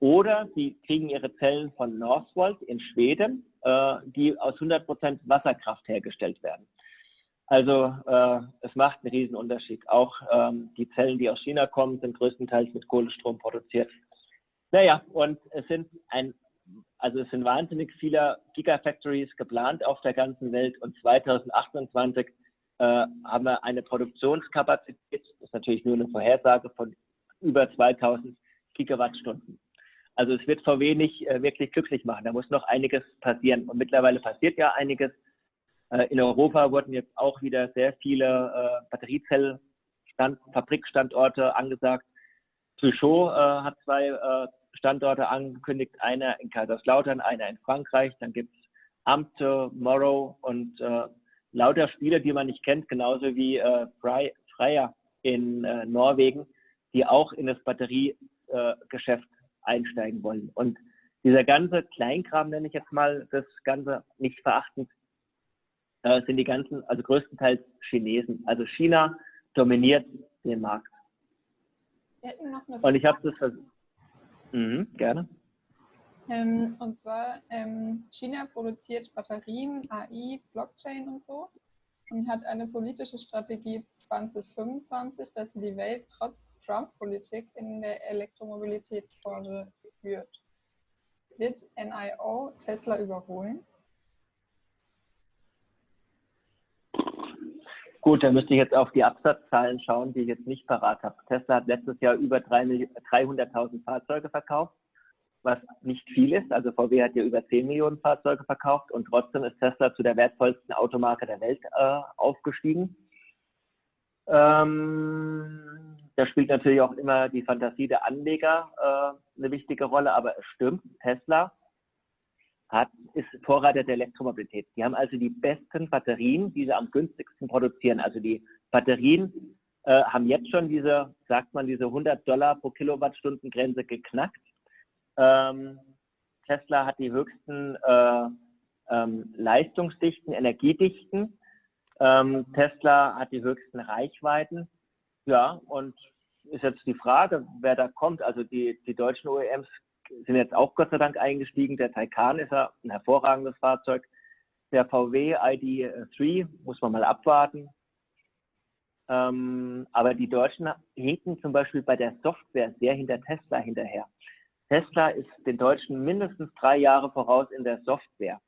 Oder sie kriegen ihre Zellen von Northvolt in Schweden, äh, die aus 100% Wasserkraft hergestellt werden. Also äh, es macht einen Unterschied. Auch ähm, die Zellen, die aus China kommen, sind größtenteils mit Kohlestrom produziert. Naja, und es sind ein, also es sind wahnsinnig viele Gigafactories geplant auf der ganzen Welt und 2028 äh, haben wir eine Produktionskapazität, das ist natürlich nur eine Vorhersage von über 2000 Gigawattstunden. Also es wird VW nicht äh, wirklich glücklich machen. Da muss noch einiges passieren. Und mittlerweile passiert ja einiges. Äh, in Europa wurden jetzt auch wieder sehr viele äh, Batteriezellfabrikstandorte angesagt. Peugeot äh, hat zwei äh, Standorte angekündigt, einer in Kaiserslautern, einer in Frankreich, dann gibt es Amte, Morrow und äh, lauter Spiele, die man nicht kennt, genauso wie äh, Freya in äh, Norwegen, die auch in das Batteriegeschäft äh, einsteigen wollen. Und dieser ganze Kleinkram, nenne ich jetzt mal das Ganze nicht verachtend, äh, sind die ganzen, also größtenteils Chinesen. Also China dominiert den Markt. Und ich habe das versucht. Mhm, gerne. Ähm, und zwar, ähm, China produziert Batterien, AI, Blockchain und so und hat eine politische Strategie 2025, dass sie die Welt trotz Trump-Politik in der Elektromobilitätsbranche führt. Wird NIO Tesla überholen? Gut, da müsste ich jetzt auf die Absatzzahlen schauen, die ich jetzt nicht parat habe. Tesla hat letztes Jahr über 300.000 Fahrzeuge verkauft, was nicht viel ist. Also VW hat ja über 10 Millionen Fahrzeuge verkauft und trotzdem ist Tesla zu der wertvollsten Automarke der Welt äh, aufgestiegen. Ähm, da spielt natürlich auch immer die Fantasie der Anleger äh, eine wichtige Rolle, aber es stimmt, Tesla hat, ist Vorreiter der Elektromobilität. Die haben also die besten Batterien, die sie am günstigsten produzieren. Also die Batterien äh, haben jetzt schon diese, sagt man, diese 100 Dollar pro Kilowattstunden Grenze geknackt. Ähm, Tesla hat die höchsten äh, ähm, leistungsdichten, energiedichten. Ähm, Tesla hat die höchsten Reichweiten. Ja, und ist jetzt die Frage, wer da kommt. Also die, die deutschen OEMs sind jetzt auch Gott sei Dank eingestiegen. Der Taycan ist ja ein hervorragendes Fahrzeug. Der VW ID3 muss man mal abwarten. Ähm, aber die Deutschen hinken zum Beispiel bei der Software sehr hinter Tesla hinterher. Tesla ist den Deutschen mindestens drei Jahre voraus in der Software.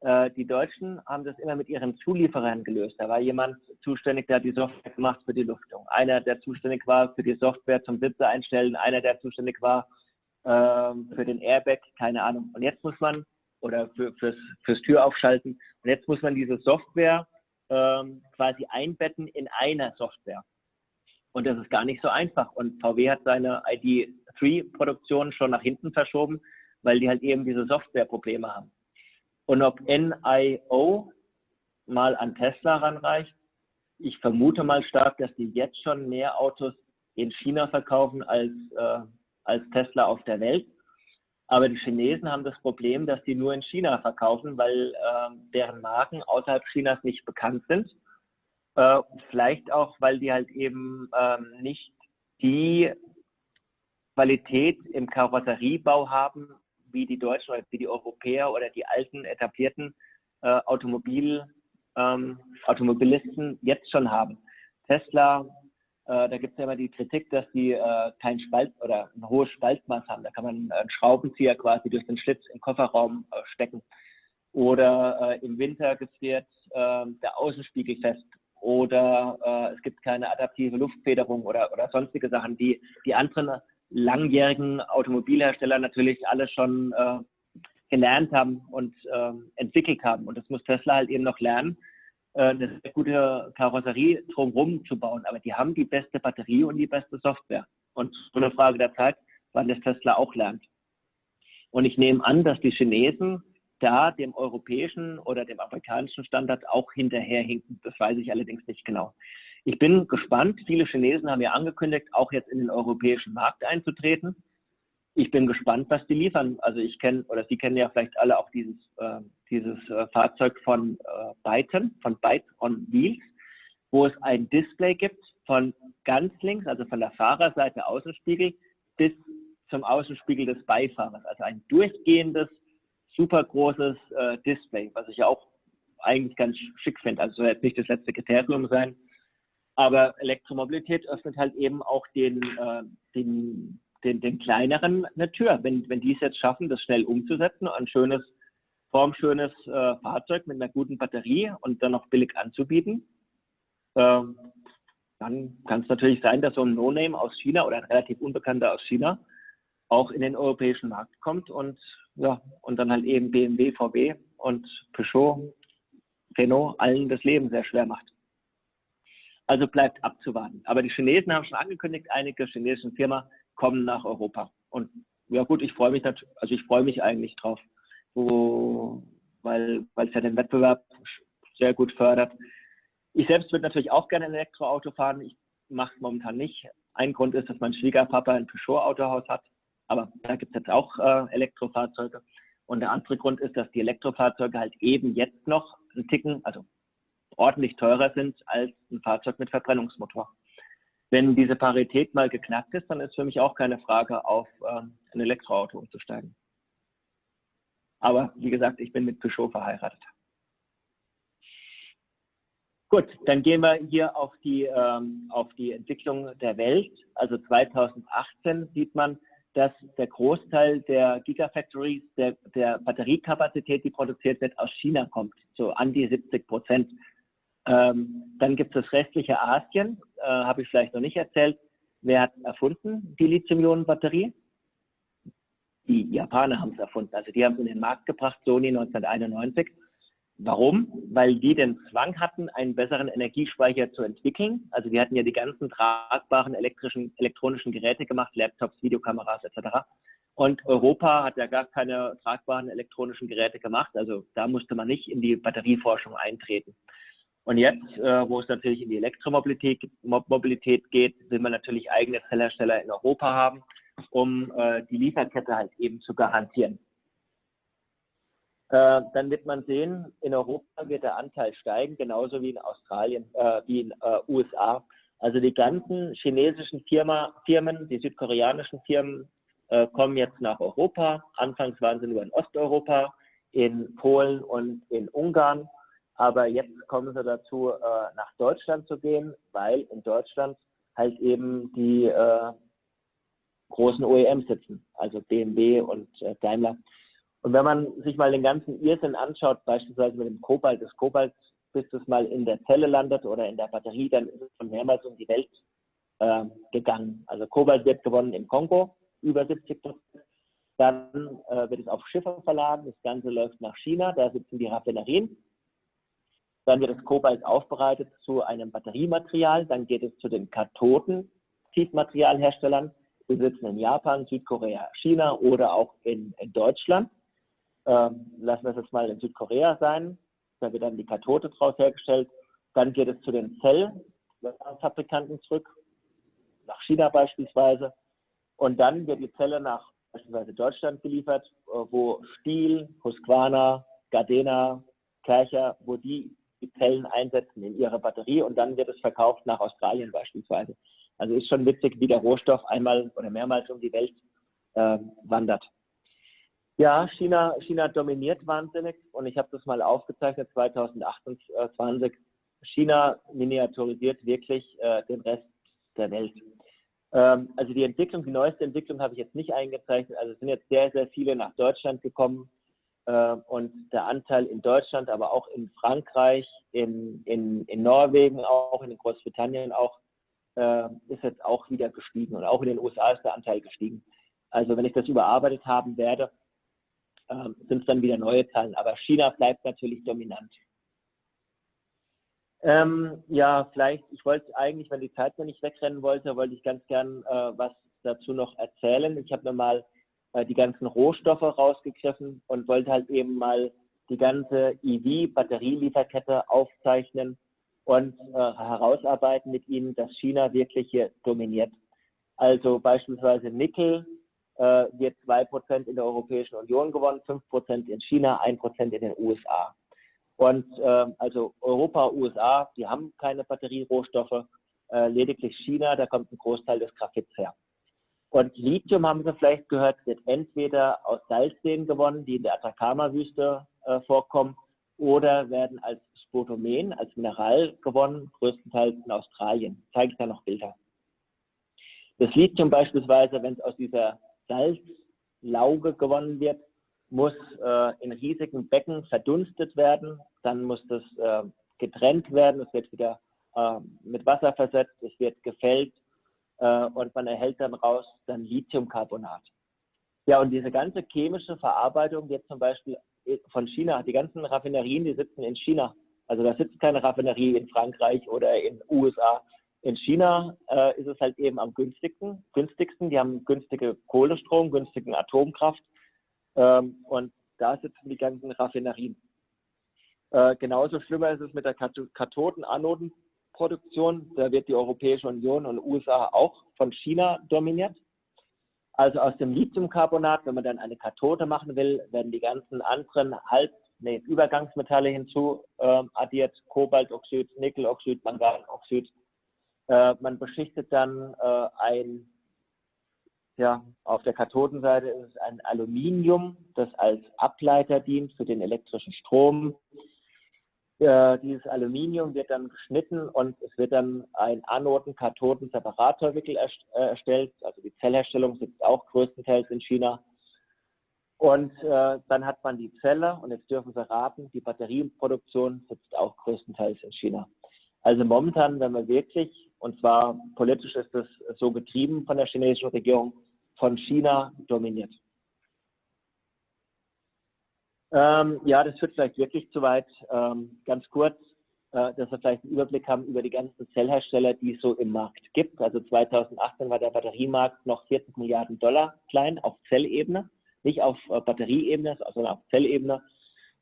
Äh, die Deutschen haben das immer mit ihren Zulieferern gelöst. Da war jemand zuständig, der die Software gemacht für die Luftung. Einer, der zuständig war für die Software zum Sitze einstellen. Einer, der zuständig war ähm, für den Airbag, keine Ahnung. Und jetzt muss man, oder für, fürs, fürs Türaufschalten, und jetzt muss man diese Software ähm, quasi einbetten in einer Software. Und das ist gar nicht so einfach. Und VW hat seine ID3-Produktion schon nach hinten verschoben, weil die halt eben diese Softwareprobleme haben. Und ob NIO mal an Tesla ranreicht, ich vermute mal stark, dass die jetzt schon mehr Autos in China verkaufen als, äh, als Tesla auf der Welt. Aber die Chinesen haben das Problem, dass die nur in China verkaufen, weil äh, deren Marken außerhalb Chinas nicht bekannt sind. Äh, vielleicht auch, weil die halt eben ähm, nicht die Qualität im Karosseriebau haben, wie die Deutschen oder wie die Europäer oder die alten etablierten äh, Automobil, ähm, Automobilisten jetzt schon haben. Tesla äh, da gibt es ja immer die Kritik, dass die äh, kein Spalt oder ein hohes Spaltmaß haben. Da kann man einen Schraubenzieher quasi durch den Schlitz im Kofferraum äh, stecken. Oder äh, im Winter gefriert ähm, der Außenspiegel fest. Oder äh, es gibt keine adaptive Luftfederung oder, oder sonstige Sachen, die die anderen langjährigen Automobilhersteller natürlich alle schon äh, gelernt haben und ähm, entwickelt haben. Und das muss Tesla halt eben noch lernen äh, eine sehr gute Karosserie drumherum zu bauen. Aber die haben die beste Batterie und die beste Software. Und so eine Frage der Zeit, wann das Tesla auch lernt. Und ich nehme an, dass die Chinesen da dem europäischen oder dem amerikanischen Standard auch hinterherhinken. Das weiß ich allerdings nicht genau. Ich bin gespannt. Viele Chinesen haben ja angekündigt, auch jetzt in den europäischen Markt einzutreten ich bin gespannt, was die liefern. Also ich kenne, oder Sie kennen ja vielleicht alle auch dieses, äh, dieses äh, Fahrzeug von äh, Byton, von Byte on Wheels, wo es ein Display gibt von ganz links, also von der Fahrerseite Außenspiegel, bis zum Außenspiegel des Beifahrers. Also ein durchgehendes, super großes äh, Display, was ich ja auch eigentlich ganz schick finde. Also soll jetzt nicht das letzte Kriterium sein. Aber Elektromobilität öffnet halt eben auch den, äh, den den, den kleineren eine Tür. Wenn, wenn die es jetzt schaffen, das schnell umzusetzen, ein schönes, formschönes äh, Fahrzeug mit einer guten Batterie und dann noch billig anzubieten, äh, dann kann es natürlich sein, dass so ein No-Name aus China oder ein relativ unbekannter aus China auch in den europäischen Markt kommt und ja, und dann halt eben BMW, VW und Peugeot, Renault allen das Leben sehr schwer macht. Also bleibt abzuwarten. Aber die Chinesen haben schon angekündigt, einige chinesische Firmen kommen nach Europa. Und ja gut, ich freue mich also ich freue mich eigentlich drauf, wo, weil, weil es ja den Wettbewerb sehr gut fördert. Ich selbst würde natürlich auch gerne ein Elektroauto fahren. Ich mache es momentan nicht. Ein Grund ist, dass mein Schwiegerpapa ein Peugeot-Autohaus hat, aber da gibt es jetzt auch äh, Elektrofahrzeuge. Und der andere Grund ist, dass die Elektrofahrzeuge halt eben jetzt noch ein Ticken, also ordentlich teurer sind als ein Fahrzeug mit Verbrennungsmotor wenn diese Parität mal geknackt ist, dann ist für mich auch keine Frage, auf ähm, ein Elektroauto umzusteigen. Aber wie gesagt, ich bin mit Peugeot verheiratet. Gut, dann gehen wir hier auf die, ähm, auf die Entwicklung der Welt. Also 2018 sieht man, dass der Großteil der Gigafactories, der, der Batteriekapazität, die produziert wird, aus China kommt, so an die 70 Prozent. Ähm, dann gibt es das restliche Asien, äh, habe ich vielleicht noch nicht erzählt. Wer hat erfunden die Lithium-Ionen-Batterie? Die Japaner haben es erfunden. Also die haben es in den Markt gebracht, Sony 1991. Warum? Weil die den Zwang hatten, einen besseren Energiespeicher zu entwickeln. Also die hatten ja die ganzen tragbaren elektrischen, elektronischen Geräte gemacht, Laptops, Videokameras etc. Und Europa hat ja gar keine tragbaren elektronischen Geräte gemacht. Also da musste man nicht in die Batterieforschung eintreten. Und jetzt, äh, wo es natürlich in die Elektromobilität Mobilität geht, will man natürlich eigene Zellhersteller in Europa haben, um äh, die Lieferkette halt eben zu garantieren. Äh, dann wird man sehen, in Europa wird der Anteil steigen, genauso wie in Australien, äh, wie in äh, USA. Also die ganzen chinesischen Firma, Firmen, die südkoreanischen Firmen äh, kommen jetzt nach Europa. Anfangs waren sie nur in Osteuropa, in Polen und in Ungarn. Aber jetzt kommen sie dazu, äh, nach Deutschland zu gehen, weil in Deutschland halt eben die äh, großen OEMs sitzen, also BMW und Daimler. Und wenn man sich mal den ganzen Irrsinn anschaut, beispielsweise mit dem Kobalt, das Kobalt, bis es mal in der Zelle landet oder in der Batterie, dann ist es schon mehrmals um die Welt äh, gegangen. Also Kobalt wird gewonnen im Kongo, über 70 Prozent. Dann äh, wird es auf Schiffe verladen, das Ganze läuft nach China, da sitzen die Raffinerien. Dann wird das Kobalt aufbereitet zu einem Batteriematerial, dann geht es zu den Kathoden, Tiefmaterialherstellern. Wir sitzen in Japan, Südkorea, China oder auch in, in Deutschland ähm, lassen wir es jetzt mal in Südkorea sein, da wird dann die Kathode draus hergestellt. Dann geht es zu den Zellfabrikanten zurück, nach China beispielsweise. Und dann wird die Zelle nach beispielsweise Deutschland geliefert, wo Stiel, Husqvarna, Gardena, Kercher, wo die die Zellen einsetzen in ihre Batterie und dann wird es verkauft nach Australien beispielsweise. Also ist schon witzig, wie der Rohstoff einmal oder mehrmals um die Welt äh, wandert. Ja, China, China dominiert wahnsinnig und ich habe das mal aufgezeichnet 2028. China miniaturisiert wirklich äh, den Rest der Welt. Ähm, also die Entwicklung, die neueste Entwicklung habe ich jetzt nicht eingezeichnet. Also es sind jetzt sehr, sehr viele nach Deutschland gekommen und der Anteil in Deutschland, aber auch in Frankreich, in, in, in Norwegen, auch in Großbritannien auch, äh, ist jetzt auch wieder gestiegen und auch in den USA ist der Anteil gestiegen. Also wenn ich das überarbeitet haben werde, ähm, sind es dann wieder neue Zahlen. Aber China bleibt natürlich dominant. Ähm, ja, vielleicht, ich wollte eigentlich, wenn die Zeit mir nicht wegrennen wollte, wollte ich ganz gern äh, was dazu noch erzählen. Ich habe mir mal äh, die ganzen Rohstoffe rausgegriffen und wollte halt eben mal die ganze EV-Batterielieferkette aufzeichnen und äh, herausarbeiten mit Ihnen, dass China wirklich hier dominiert. Also beispielsweise Nickel äh, wird 2% in der Europäischen Union gewonnen, 5% in China, 1% in den USA. Und äh, also Europa, USA, die haben keine Batterierohstoffe, äh, lediglich China, da kommt ein Großteil des Graphits her. Und Lithium, haben Sie vielleicht gehört, wird entweder aus Salzseen gewonnen, die in der Atacama-Wüste äh, vorkommen, oder werden als Spotomen, als Mineral gewonnen, größtenteils in Australien. Zeige ich da noch Bilder. Das Lithium beispielsweise, wenn es aus dieser Salzlauge gewonnen wird, muss äh, in riesigen Becken verdunstet werden. Dann muss das äh, getrennt werden. Es wird wieder äh, mit Wasser versetzt. Es wird gefällt äh, und man erhält dann raus dann Lithiumcarbonat. Ja, und diese ganze chemische Verarbeitung wird zum Beispiel von China, die ganzen Raffinerien, die sitzen in China. Also da sitzt keine Raffinerie in Frankreich oder in USA, in China äh, ist es halt eben am günstigsten, günstigsten. Die haben günstige Kohlestrom, günstigen Atomkraft ähm, und da sitzen die ganzen Raffinerien. Äh, genauso schlimmer ist es mit der Kathoden-Anoden-Produktion. Da wird die Europäische Union und USA auch von China dominiert. Also aus dem Lithiumcarbonat, wenn man dann eine Kathode machen will, werden die ganzen anderen Halb-, nee, Übergangsmetalle hinzu äh, addiert, Kobaltoxid, Nickeloxid, Manganoxid, äh, man beschichtet dann äh, ein, ja, auf der Kathodenseite ist es ein Aluminium, das als Ableiter dient für den elektrischen Strom. Äh, dieses Aluminium wird dann geschnitten und es wird dann ein Anoden-Kathoden-Separatorwickel äh, erstellt. Also die Zellherstellung sitzt auch größtenteils in China. Und äh, dann hat man die Zelle und jetzt dürfen Sie raten, die Batterieproduktion sitzt auch größtenteils in China. Also momentan, wenn wir wirklich und zwar politisch ist es so getrieben von der chinesischen Regierung, von China dominiert. Ähm, ja, das führt vielleicht wirklich zu weit. Ähm, ganz kurz, äh, dass wir vielleicht einen Überblick haben über die ganzen Zellhersteller, die es so im Markt gibt. Also 2018 war der Batteriemarkt noch 40 Milliarden Dollar klein auf Zellebene, nicht auf äh, Batterieebene, sondern auf Zellebene.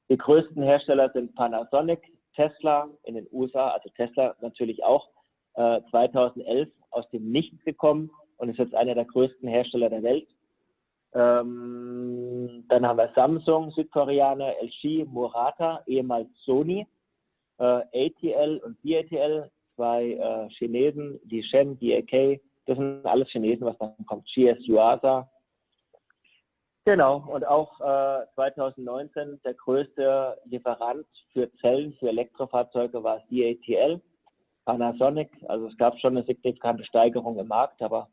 Die größten Hersteller sind Panasonic, Tesla in den USA, also Tesla natürlich auch, 2011 äh, aus dem Nichts gekommen und ist jetzt einer der größten Hersteller der Welt. Ähm, Dann haben wir Samsung, Südkoreaner, LG, Murata, ehemals Sony, äh, ATL und BATL, zwei äh, Chinesen, die Shen, die AK, das sind alles Chinesen, was dann kommt. GS Yuasa. Genau, und auch äh, 2019 der größte Lieferant für Zellen für Elektrofahrzeuge war CATL, Panasonic. Also es gab schon eine signifikante Steigerung im Markt, aber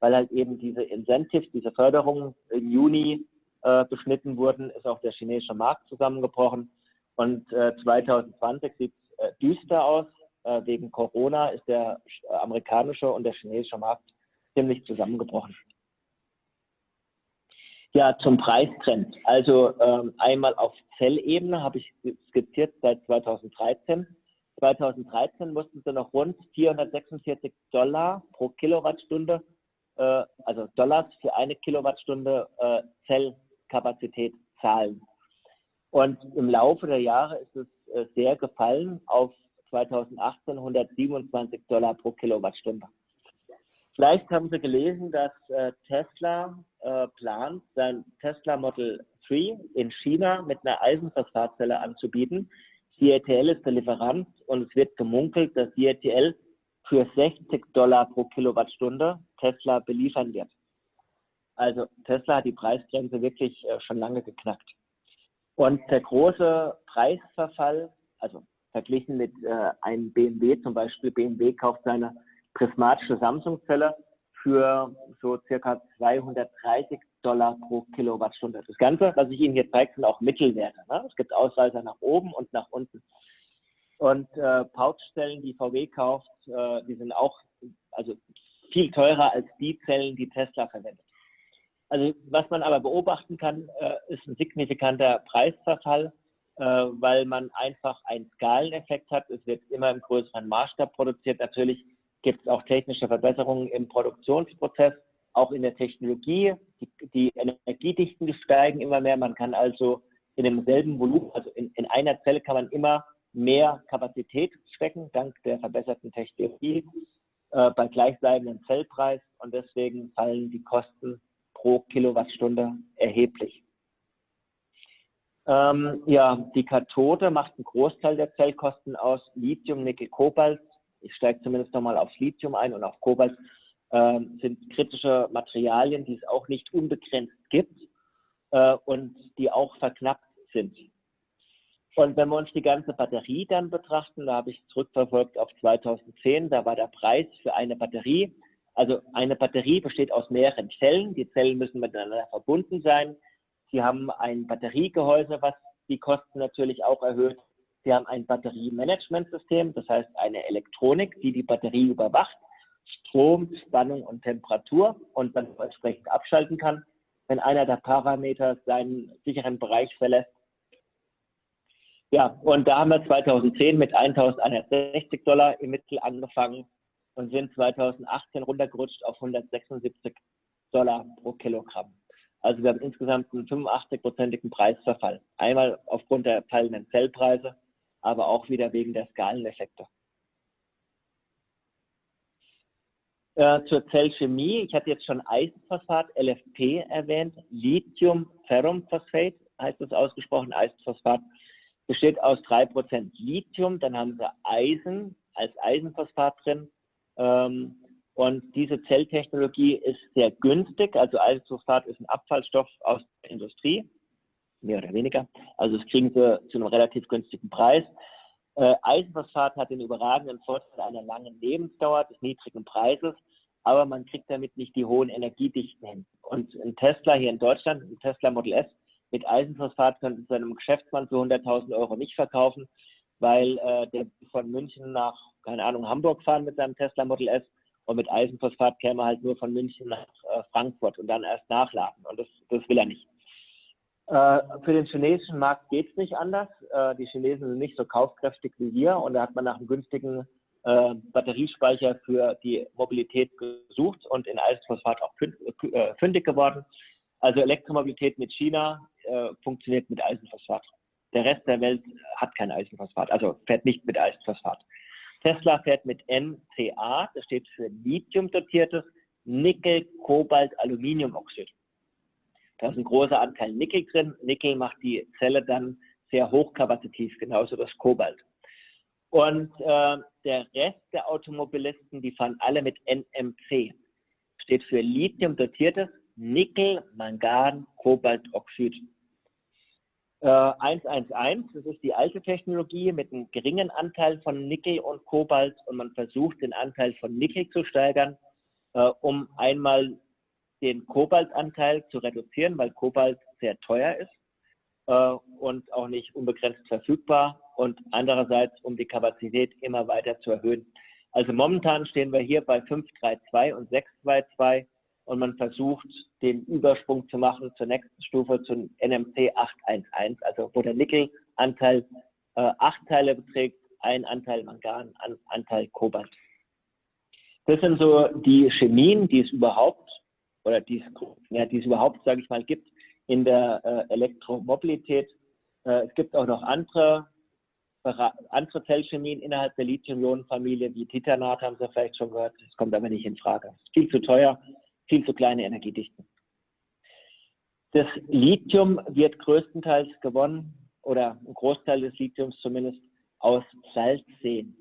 weil halt eben diese Incentives, diese Förderungen im Juni äh, beschnitten wurden, ist auch der chinesische Markt zusammengebrochen. Und äh, 2020 sieht es äh, düster aus. Äh, wegen Corona ist der amerikanische und der chinesische Markt ziemlich zusammengebrochen. Ja, zum Preistrend. Also ähm, einmal auf Zellebene habe ich skizziert seit 2013. 2013 mussten sie noch rund 446 Dollar pro Kilowattstunde, äh, also Dollars für eine Kilowattstunde äh, Zellkapazität zahlen. Und im Laufe der Jahre ist es äh, sehr gefallen auf 2018 127 Dollar pro Kilowattstunde. Vielleicht haben Sie gelesen, dass äh, Tesla äh, plant, sein Tesla Model 3 in China mit einer Eisenphosphatzelle anzubieten. CATL ist der Lieferant und es wird gemunkelt, dass CATL für 60 Dollar pro Kilowattstunde Tesla beliefern wird. Also Tesla hat die Preisgrenze wirklich äh, schon lange geknackt. Und der große Preisverfall, also verglichen mit äh, einem BMW zum Beispiel, BMW kauft seine prismatische Samsung-Zelle für so circa 230 Dollar pro Kilowattstunde. Das Ganze, was ich Ihnen hier zeige, sind auch Mittelwerte. Ne? Es gibt Ausreißer nach oben und nach unten. Und äh, Pouchzellen, die VW kauft, äh, die sind auch also viel teurer als die Zellen, die Tesla verwendet. Also was man aber beobachten kann, äh, ist ein signifikanter Preisverfall, äh, weil man einfach einen Skaleneffekt hat. Es wird immer im größeren Maßstab produziert. Natürlich gibt es auch technische Verbesserungen im Produktionsprozess, auch in der Technologie. Die, die Energiedichten steigen immer mehr. Man kann also in demselben Volumen, also in, in einer Zelle kann man immer mehr Kapazität stecken, dank der verbesserten Technologie, äh, bei gleichbleibendem Zellpreis. Und deswegen fallen die Kosten pro Kilowattstunde erheblich. Ähm, ja, die Kathode macht einen Großteil der Zellkosten aus. Lithium, Nickel, Kobalt ich steige zumindest nochmal aufs Lithium ein und auf Kobalt, äh, sind kritische Materialien, die es auch nicht unbegrenzt gibt äh, und die auch verknappt sind. Und wenn wir uns die ganze Batterie dann betrachten, da habe ich zurückverfolgt auf 2010, da war der Preis für eine Batterie, also eine Batterie besteht aus mehreren Zellen, die Zellen müssen miteinander verbunden sein. Sie haben ein Batteriegehäuse, was die Kosten natürlich auch erhöht. Sie haben ein Batteriemanagementsystem, das heißt eine Elektronik, die die Batterie überwacht, Strom, Spannung und Temperatur und dann entsprechend abschalten kann, wenn einer der Parameter seinen sicheren Bereich verlässt. Ja, und da haben wir 2010 mit 1160 Dollar im Mittel angefangen und sind 2018 runtergerutscht auf 176 Dollar pro Kilogramm. Also wir haben insgesamt einen 85-prozentigen Preisverfall. Einmal aufgrund der fallenden Zellpreise aber auch wieder wegen der Skaleneffekte. Äh, zur Zellchemie, ich hatte jetzt schon Eisenphosphat, LFP erwähnt, Lithium-Ferrumphosphat heißt es ausgesprochen, Eisenphosphat besteht aus 3% Lithium, dann haben sie Eisen als Eisenphosphat drin und diese Zelltechnologie ist sehr günstig, also Eisenphosphat ist ein Abfallstoff aus der Industrie, mehr oder weniger. Also das kriegen sie zu einem relativ günstigen Preis. Äh, Eisenphosphat hat den überragenden Vorteil einer langen Lebensdauer, des niedrigen Preises, aber man kriegt damit nicht die hohen Energiedichten hin. Und ein Tesla hier in Deutschland, ein Tesla Model S mit Eisenphosphat könnte zu einem Geschäftsmann für 100.000 Euro nicht verkaufen, weil äh, der von München nach, keine Ahnung, Hamburg fahren mit seinem Tesla Model S und mit Eisenphosphat käme er halt nur von München nach äh, Frankfurt und dann erst nachladen. Und das, das will er nicht. Äh, für den chinesischen Markt geht es nicht anders. Äh, die Chinesen sind nicht so kaufkräftig wie wir und da hat man nach einem günstigen äh, Batteriespeicher für die Mobilität gesucht und in Eisenphosphat auch fündig geworden. Also Elektromobilität mit China funktioniert mit Eisenphosphat. Der Rest der Welt hat kein Eisenphosphat, also fährt nicht mit Eisenphosphat. Tesla fährt mit NCA, das steht für Lithium dotiertes Nickel, Kobalt, Aluminiumoxid. Da ist ein großer Anteil Nickel drin. Nickel macht die Zelle dann sehr hochkapazitiv, genauso das Kobalt. Und äh, der Rest der Automobilisten, die fahren alle mit NMC. Steht für Lithium dotiertes Nickel, Mangan, Kobaltoxid. Äh, 111, das ist die alte Technologie mit einem geringen Anteil von Nickel und Kobalt und man versucht den Anteil von Nickel zu steigern, äh, um einmal den Kobaltanteil zu reduzieren, weil Kobalt sehr teuer ist äh, und auch nicht unbegrenzt verfügbar und andererseits, um die Kapazität immer weiter zu erhöhen. Also momentan stehen wir hier bei 532 und 622 und man versucht, den Übersprung zu machen zur nächsten Stufe, zum NMC 811, also wo der Nickelanteil äh, acht Teile beträgt, ein Anteil Mangan, ein Anteil Kobalt. Das sind so die Chemien, die es überhaupt, oder die es, ja, die es überhaupt, sage ich mal, gibt in der äh, Elektromobilität. Äh, es gibt auch noch andere, andere Zellchemien innerhalb der Lithium-Ionen-Familie, wie Titanat haben Sie vielleicht schon gehört. Das kommt aber nicht in Frage. Viel zu teuer, viel zu kleine Energiedichten. Das Lithium wird größtenteils gewonnen, oder ein Großteil des Lithiums zumindest, aus Salzseen.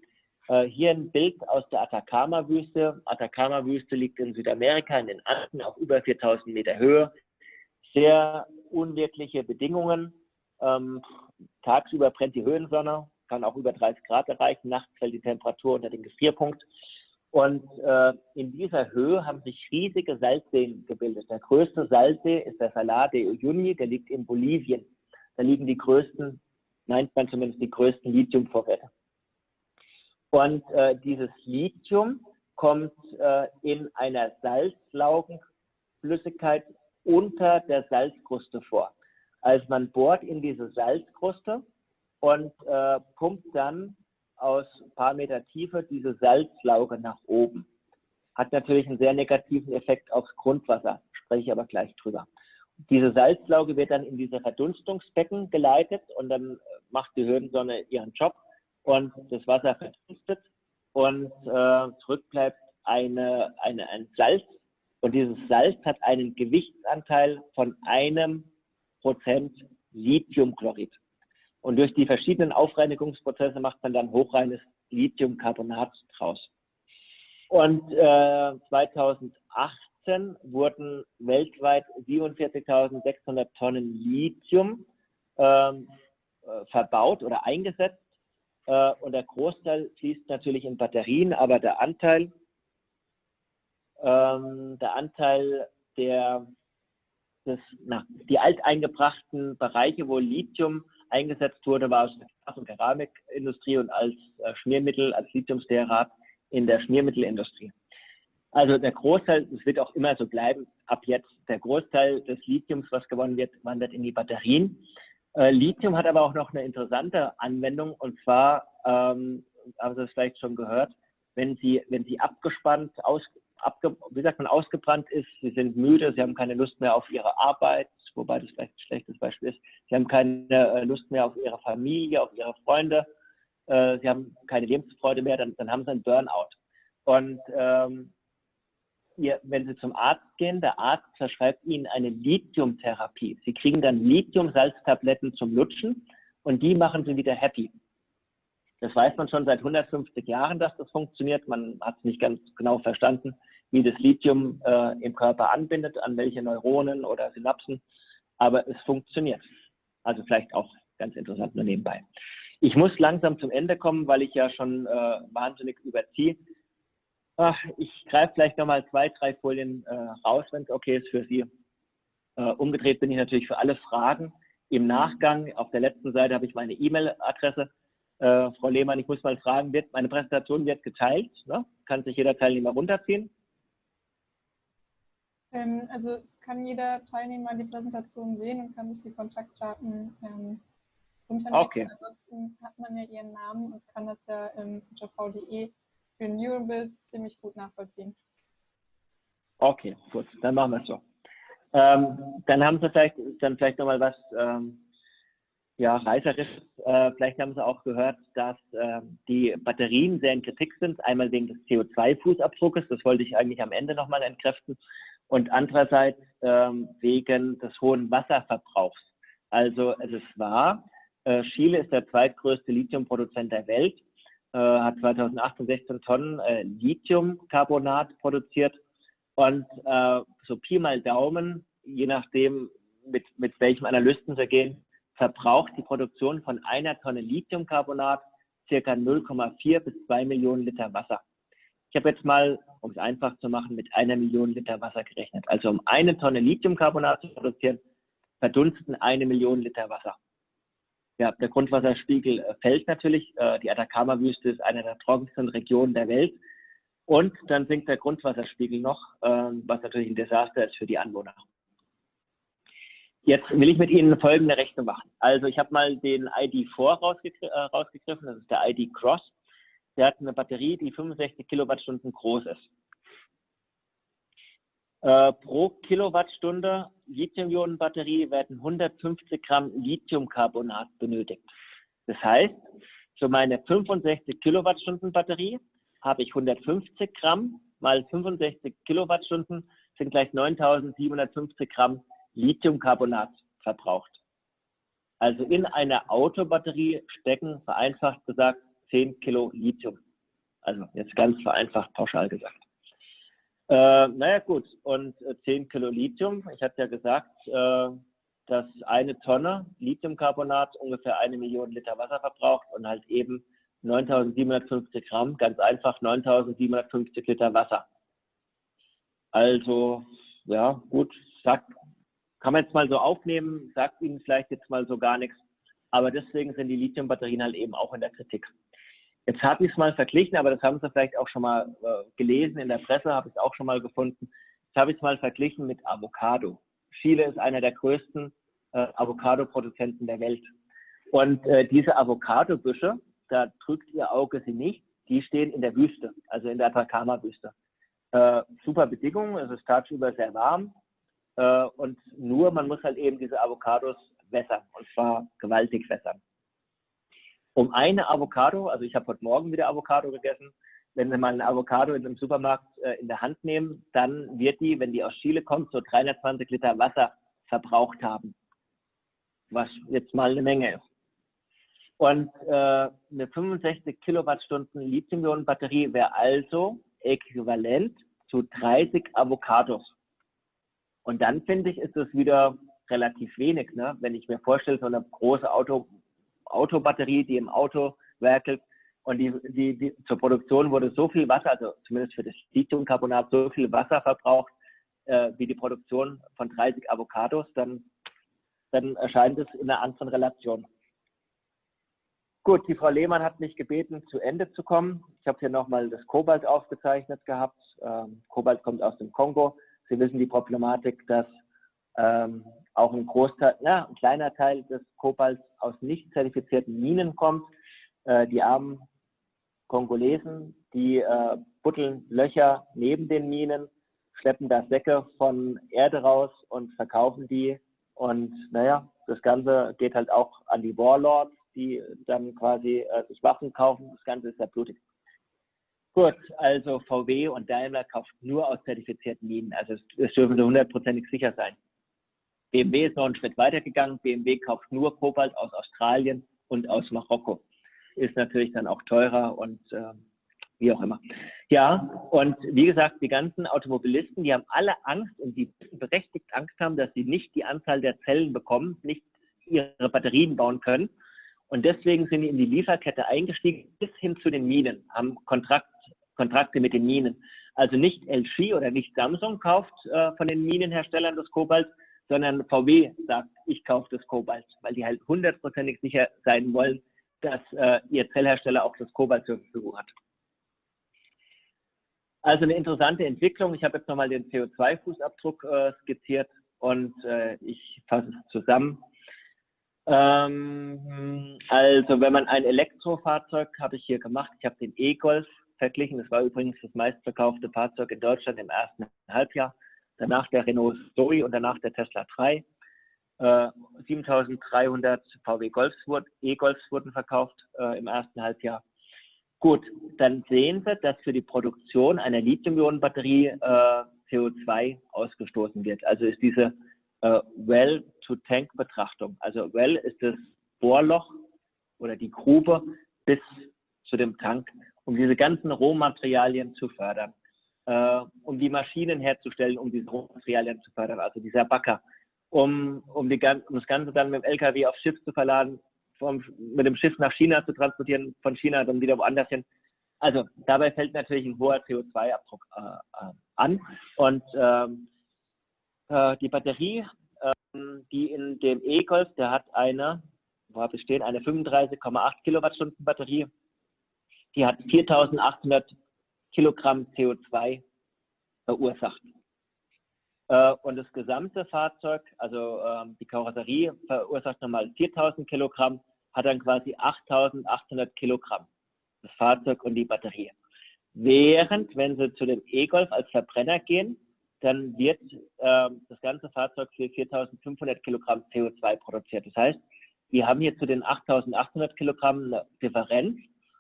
Äh, hier ein Bild aus der Atacama-Wüste. Atacama-Wüste liegt in Südamerika, in den Anden, auf über 4000 Meter Höhe. Sehr unwirkliche Bedingungen. Ähm, tagsüber brennt die Höhensonne, kann auch über 30 Grad erreichen. Nachts fällt die Temperatur unter den Gefrierpunkt. Und äh, in dieser Höhe haben sich riesige Salzseen gebildet. Der größte Salzsee ist der Salar de Uyuni, der liegt in Bolivien. Da liegen die größten, meint man zumindest die größten Lithiumvorräte. Und äh, dieses Lithium kommt äh, in einer Salzlaugenflüssigkeit unter der Salzkruste vor. Also man bohrt in diese Salzkruste und äh, pumpt dann aus ein paar Meter Tiefe diese Salzlauge nach oben. Hat natürlich einen sehr negativen Effekt aufs Grundwasser, spreche ich aber gleich drüber. Diese Salzlauge wird dann in diese Verdunstungsbecken geleitet und dann macht die Höhensonne ihren Job und das Wasser verdunstet und äh, zurück eine, eine, ein Salz und dieses Salz hat einen Gewichtsanteil von einem Prozent Lithiumchlorid. Und durch die verschiedenen Aufreinigungsprozesse macht man dann hochreines Lithiumcarbonat draus. Und äh, 2018 wurden weltweit 47.600 Tonnen Lithium ähm, äh, verbaut oder eingesetzt. Äh, und der Großteil fließt natürlich in Batterien, aber der Anteil, ähm, der Anteil der, des, na, die alteingebrachten Bereiche, wo Lithium eingesetzt wurde, war aus der Glas- und Keramikindustrie und als äh, Schmiermittel, als Lithiumstearat in der Schmiermittelindustrie. Also der Großteil, es wird auch immer so bleiben, ab jetzt, der Großteil des Lithiums, was gewonnen wird, wandert in die Batterien. Äh, Lithium hat aber auch noch eine interessante Anwendung und zwar, ähm, haben Sie es vielleicht schon gehört, wenn Sie, wenn Sie abgespannt, aus, abge, wie sagt man, ausgebrannt ist, Sie sind müde, Sie haben keine Lust mehr auf Ihre Arbeit, wobei das vielleicht ein schlechtes Beispiel ist. Sie haben keine äh, Lust mehr auf ihre Familie, auf ihre Freunde. Äh, sie haben keine Lebensfreude mehr, dann, dann haben sie einen Burnout. Und ähm, ihr, wenn Sie zum Arzt gehen, der Arzt verschreibt Ihnen eine Lithiumtherapie. Sie kriegen dann Lithiumsalztabletten zum Lutschen und die machen Sie wieder happy. Das weiß man schon seit 150 Jahren, dass das funktioniert. Man hat es nicht ganz genau verstanden, wie das Lithium äh, im Körper anbindet, an welche Neuronen oder Synapsen aber es funktioniert. Also vielleicht auch ganz interessant nur nebenbei. Ich muss langsam zum Ende kommen, weil ich ja schon äh, wahnsinnig überziehe. Ach, ich greife vielleicht nochmal zwei, drei Folien äh, raus, wenn es okay ist für Sie. Äh, umgedreht bin ich natürlich für alle Fragen. Im Nachgang, auf der letzten Seite habe ich meine E-Mail-Adresse. Äh, Frau Lehmann, ich muss mal fragen, wird, meine Präsentation wird geteilt, ne? kann sich jeder Teilnehmer runterziehen? Ähm, also es kann jeder Teilnehmer die Präsentation sehen und kann sich die Kontaktdaten ähm, runternehmen. Okay. Ansonsten hat man ja ihren Namen und kann das ja ähm, unter VDE für Neural ziemlich gut nachvollziehen. Okay, gut, dann machen wir es so. Ähm, dann haben Sie vielleicht, dann vielleicht nochmal was ähm, ja, reißerisches. Äh, vielleicht haben Sie auch gehört, dass äh, die Batterien sehr in Kritik sind. Einmal wegen des CO2-Fußabdruckes, das wollte ich eigentlich am Ende nochmal entkräften. Und andererseits ähm, wegen des hohen Wasserverbrauchs. Also es ist wahr, äh, Chile ist der zweitgrößte Lithiumproduzent der Welt, äh, hat 2018 16 Tonnen äh, Lithiumcarbonat produziert und äh, so Pi mal Daumen, je nachdem, mit, mit welchem Analysten sie gehen, verbraucht die Produktion von einer Tonne Lithiumcarbonat circa 0,4 bis 2 Millionen Liter Wasser. Ich habe jetzt mal, um es einfach zu machen, mit einer Million Liter Wasser gerechnet. Also um eine Tonne Lithiumcarbonat zu produzieren, verdunsten eine Million Liter Wasser. Ja, der Grundwasserspiegel äh, fällt natürlich. Äh, die Atacama-Wüste ist eine der trockensten Regionen der Welt. Und dann sinkt der Grundwasserspiegel noch, ähm, was natürlich ein Desaster ist für die Anwohner. Jetzt will ich mit Ihnen folgende Rechnung machen. Also ich habe mal den ID4 rausgegr äh, rausgegriffen, das ist der ID Cross. Der hat eine Batterie, die 65 Kilowattstunden groß ist. Äh, pro Kilowattstunde Lithium-Ionen-Batterie werden 150 Gramm Lithiumcarbonat benötigt. Das heißt, für meine 65 Kilowattstunden Batterie habe ich 150 Gramm mal 65 Kilowattstunden sind gleich 9750 Gramm Lithiumcarbonat verbraucht. Also in einer Autobatterie stecken, vereinfacht gesagt, 10 Kilo Lithium. Also jetzt ganz vereinfacht pauschal gesagt. Äh, naja gut, und 10 Kilo Lithium, ich hatte ja gesagt, äh, dass eine Tonne Lithiumcarbonat ungefähr eine Million Liter Wasser verbraucht und halt eben 9750 Gramm, ganz einfach 9750 Liter Wasser. Also, ja, gut, sagt, kann man jetzt mal so aufnehmen, sagt Ihnen vielleicht jetzt mal so gar nichts, aber deswegen sind die Lithiumbatterien halt eben auch in der Kritik. Jetzt habe ich es mal verglichen, aber das haben Sie vielleicht auch schon mal äh, gelesen in der Presse, habe ich es auch schon mal gefunden. Jetzt habe ich es mal verglichen mit Avocado. Chile ist einer der größten äh, Avocado-Produzenten der Welt. Und äh, diese Avocado-Büsche, da drückt Ihr Auge sie nicht, die stehen in der Wüste, also in der Atacama-Wüste. Äh, super Bedingungen, es ist tagsüber sehr warm äh, und nur man muss halt eben diese Avocados wässern und zwar gewaltig wässern um eine Avocado, also ich habe heute Morgen wieder Avocado gegessen, wenn Sie mal eine Avocado in einem Supermarkt äh, in der Hand nehmen, dann wird die, wenn die aus Chile kommt, so 320 Liter Wasser verbraucht haben. Was jetzt mal eine Menge ist. Und äh, eine 65 Kilowattstunden Lithium-Ionen-Batterie wäre also äquivalent zu 30 Avocados. Und dann finde ich, ist es wieder relativ wenig, ne? wenn ich mir vorstelle, so eine große Auto, Autobatterie, die im Auto werkelt. Und die, die, die, zur Produktion wurde so viel Wasser, also zumindest für das Lithiumcarbonat, so viel Wasser verbraucht, äh, wie die Produktion von 30 Avocados, dann, dann erscheint es in einer anderen Relation. Gut, die Frau Lehmann hat mich gebeten, zu Ende zu kommen. Ich habe hier nochmal das Kobalt aufgezeichnet gehabt. Ähm, Kobalt kommt aus dem Kongo. Sie wissen die Problematik, dass ähm, auch ein Großteil, ja, ein kleiner Teil des Kobalts aus nicht zertifizierten Minen kommt. Äh, die armen Kongolesen, die äh, buddeln Löcher neben den Minen, schleppen da Säcke von Erde raus und verkaufen die. Und naja, das Ganze geht halt auch an die Warlords, die dann quasi äh, sich Waffen kaufen. Das Ganze ist ja blutig. Gut, also VW und Daimler kauft nur aus zertifizierten Minen. Also es, es dürfen sie hundertprozentig sicher sein. BMW ist noch einen Schritt weiter gegangen. BMW kauft nur Kobalt aus Australien und aus Marokko. Ist natürlich dann auch teurer und äh, wie auch immer. Ja, und wie gesagt, die ganzen Automobilisten, die haben alle Angst und die berechtigt Angst haben, dass sie nicht die Anzahl der Zellen bekommen, nicht ihre Batterien bauen können. Und deswegen sind die in die Lieferkette eingestiegen, bis hin zu den Minen, haben Kontrakt, Kontrakte mit den Minen. Also nicht LG oder nicht Samsung kauft äh, von den Minenherstellern das Kobalt, sondern VW sagt, ich kaufe das Kobalt, weil die halt hundertprozentig sicher sein wollen, dass äh, ihr Zellhersteller auch das Kobalt zur Verfügung hat. Also eine interessante Entwicklung. Ich habe jetzt nochmal den CO2-Fußabdruck äh, skizziert und äh, ich fasse es zusammen. Ähm, also wenn man ein Elektrofahrzeug, habe ich hier gemacht, ich habe den E-Golf verglichen, das war übrigens das meistverkaufte Fahrzeug in Deutschland im ersten Halbjahr danach der Renault Zoe und danach der Tesla 3. Äh, 7300 VW Golfs E-Golfs wurden verkauft äh, im ersten Halbjahr. Gut, dann sehen Sie, dass für die Produktion einer Lithium-Ionen-Batterie äh, CO2 ausgestoßen wird. Also ist diese äh, Well-to-Tank-Betrachtung. Also Well ist das Bohrloch oder die Grube bis zu dem Tank, um diese ganzen Rohmaterialien zu fördern, äh, um die Maschinen herzustellen, um diese Rohmaterialien zu fördern, also dieser Backer, um, um, die, um das Ganze dann mit dem LKW aufs Schiff zu verladen, vom, mit dem Schiff nach China zu transportieren, von China dann wieder woanders hin. Also dabei fällt natürlich ein hoher CO2-Abdruck äh, äh, an. Und ähm, äh, die Batterie, ähm, die in dem E-Golf, der hat eine, wo habe ich stehen, eine 35,8 Kilowattstunden Batterie. Die hat 4800 Kilogramm CO2 verursacht. Äh, und das gesamte Fahrzeug, also ähm, die Karosserie verursacht nochmal 4000 Kilogramm, hat dann quasi 8800 Kilogramm. Das Fahrzeug und die Batterie. Während, wenn Sie zu dem E-Golf als Verbrenner gehen, dann wird äh, das ganze Fahrzeug für 4.500 Kilogramm CO2 produziert. Das heißt, wir haben hier zu den 8.800 Kilogramm eine Differenz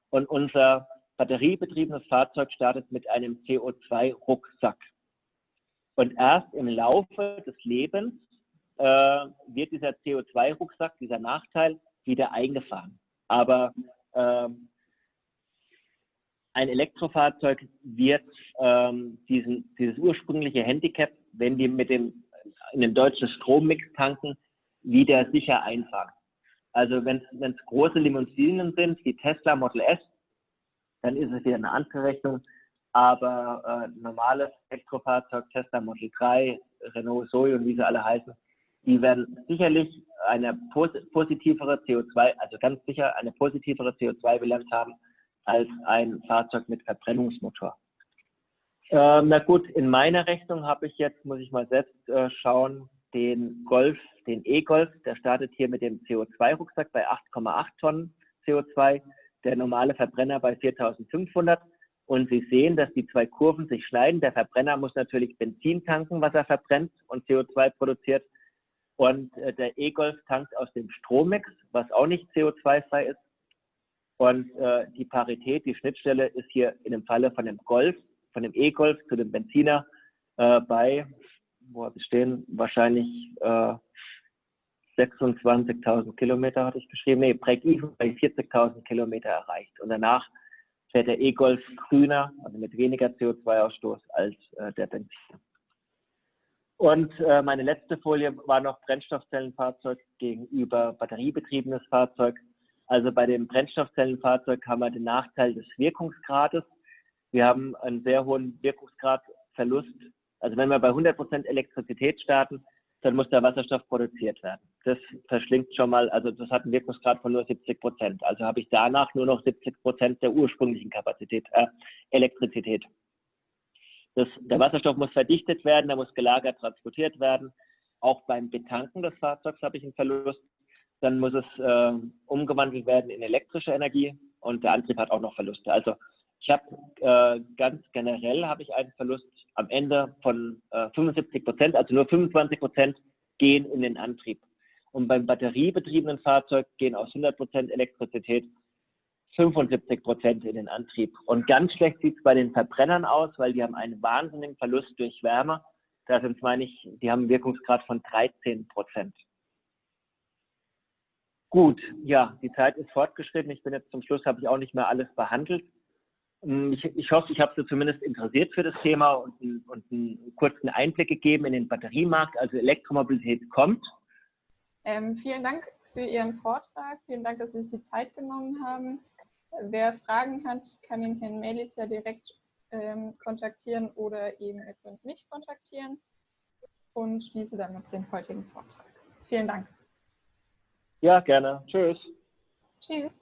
und unser batteriebetriebenes Fahrzeug startet mit einem CO2-Rucksack. Und erst im Laufe des Lebens äh, wird dieser CO2-Rucksack, dieser Nachteil, wieder eingefahren. Aber ähm, ein Elektrofahrzeug wird ähm, diesen, dieses ursprüngliche Handicap, wenn die mit dem in den deutschen Strommix tanken, wieder sicher einfahren. Also wenn es große Limousinen sind, wie Tesla Model S, dann ist es wieder eine andere Rechnung. Aber äh, normales Elektrofahrzeug, Tesla Model 3, Renault Zoe und wie sie alle heißen, die werden sicherlich eine positivere CO2, also ganz sicher eine positivere CO2-Bilanz haben als ein Fahrzeug mit Verbrennungsmotor. Ähm, na gut, in meiner Rechnung habe ich jetzt, muss ich mal selbst äh, schauen, den Golf, den E-Golf, der startet hier mit dem CO2-Rucksack bei 8,8 Tonnen CO2, der normale Verbrenner bei 4500. Und Sie sehen, dass die zwei Kurven sich schneiden. Der Verbrenner muss natürlich Benzin tanken, was er verbrennt und CO2 produziert. Und äh, der E-Golf tankt aus dem Strommix, was auch nicht CO2-frei ist. Und äh, die Parität, die Schnittstelle ist hier in dem Falle von dem Golf, von dem E-Golf zu dem Benziner äh, bei, wo habe ich stehen, wahrscheinlich äh, 26.000 Kilometer hatte ich geschrieben. Nee, Break-Even bei 40.000 Kilometer erreicht. Und danach fährt der E-Golf grüner, also mit weniger CO2-Ausstoß als äh, der Benziner. Und äh, meine letzte Folie war noch Brennstoffzellenfahrzeug gegenüber batteriebetriebenes Fahrzeug. Also bei dem Brennstoffzellenfahrzeug haben wir den Nachteil des Wirkungsgrades. Wir haben einen sehr hohen Wirkungsgradverlust. Also wenn wir bei 100 Prozent Elektrizität starten, dann muss der Wasserstoff produziert werden. Das verschlingt schon mal, also das hat einen Wirkungsgrad von nur 70 Prozent. Also habe ich danach nur noch 70 Prozent der ursprünglichen Kapazität, äh, Elektrizität. Das, der Wasserstoff muss verdichtet werden, er muss gelagert, transportiert werden. Auch beim Betanken des Fahrzeugs habe ich einen Verlust dann muss es äh, umgewandelt werden in elektrische Energie und der Antrieb hat auch noch Verluste. Also ich habe äh, ganz generell habe ich einen Verlust am Ende von äh, 75 Prozent, also nur 25 Prozent gehen in den Antrieb. Und beim batteriebetriebenen Fahrzeug gehen aus 100 Prozent Elektrizität 75 Prozent in den Antrieb. Und ganz schlecht sieht es bei den Verbrennern aus, weil die haben einen wahnsinnigen Verlust durch Wärme. Da sind, meine ich, die haben einen Wirkungsgrad von 13 Prozent. Gut, ja, die Zeit ist fortgeschritten. Ich bin jetzt zum Schluss, habe ich auch nicht mehr alles behandelt. Hm, ich, ich hoffe, ich habe Sie zumindest interessiert für das Thema und, und einen kurzen Einblick gegeben in den Batteriemarkt. Also Elektromobilität kommt. Ähm, vielen Dank für Ihren Vortrag. Vielen Dank, dass Sie sich die Zeit genommen haben. Wer Fragen hat, kann den Herrn Melis ja direkt ähm, kontaktieren oder eben mich kontaktieren und schließe damit den heutigen Vortrag. Vielen Dank. Ja, gerne. Tschüss. Tschüss.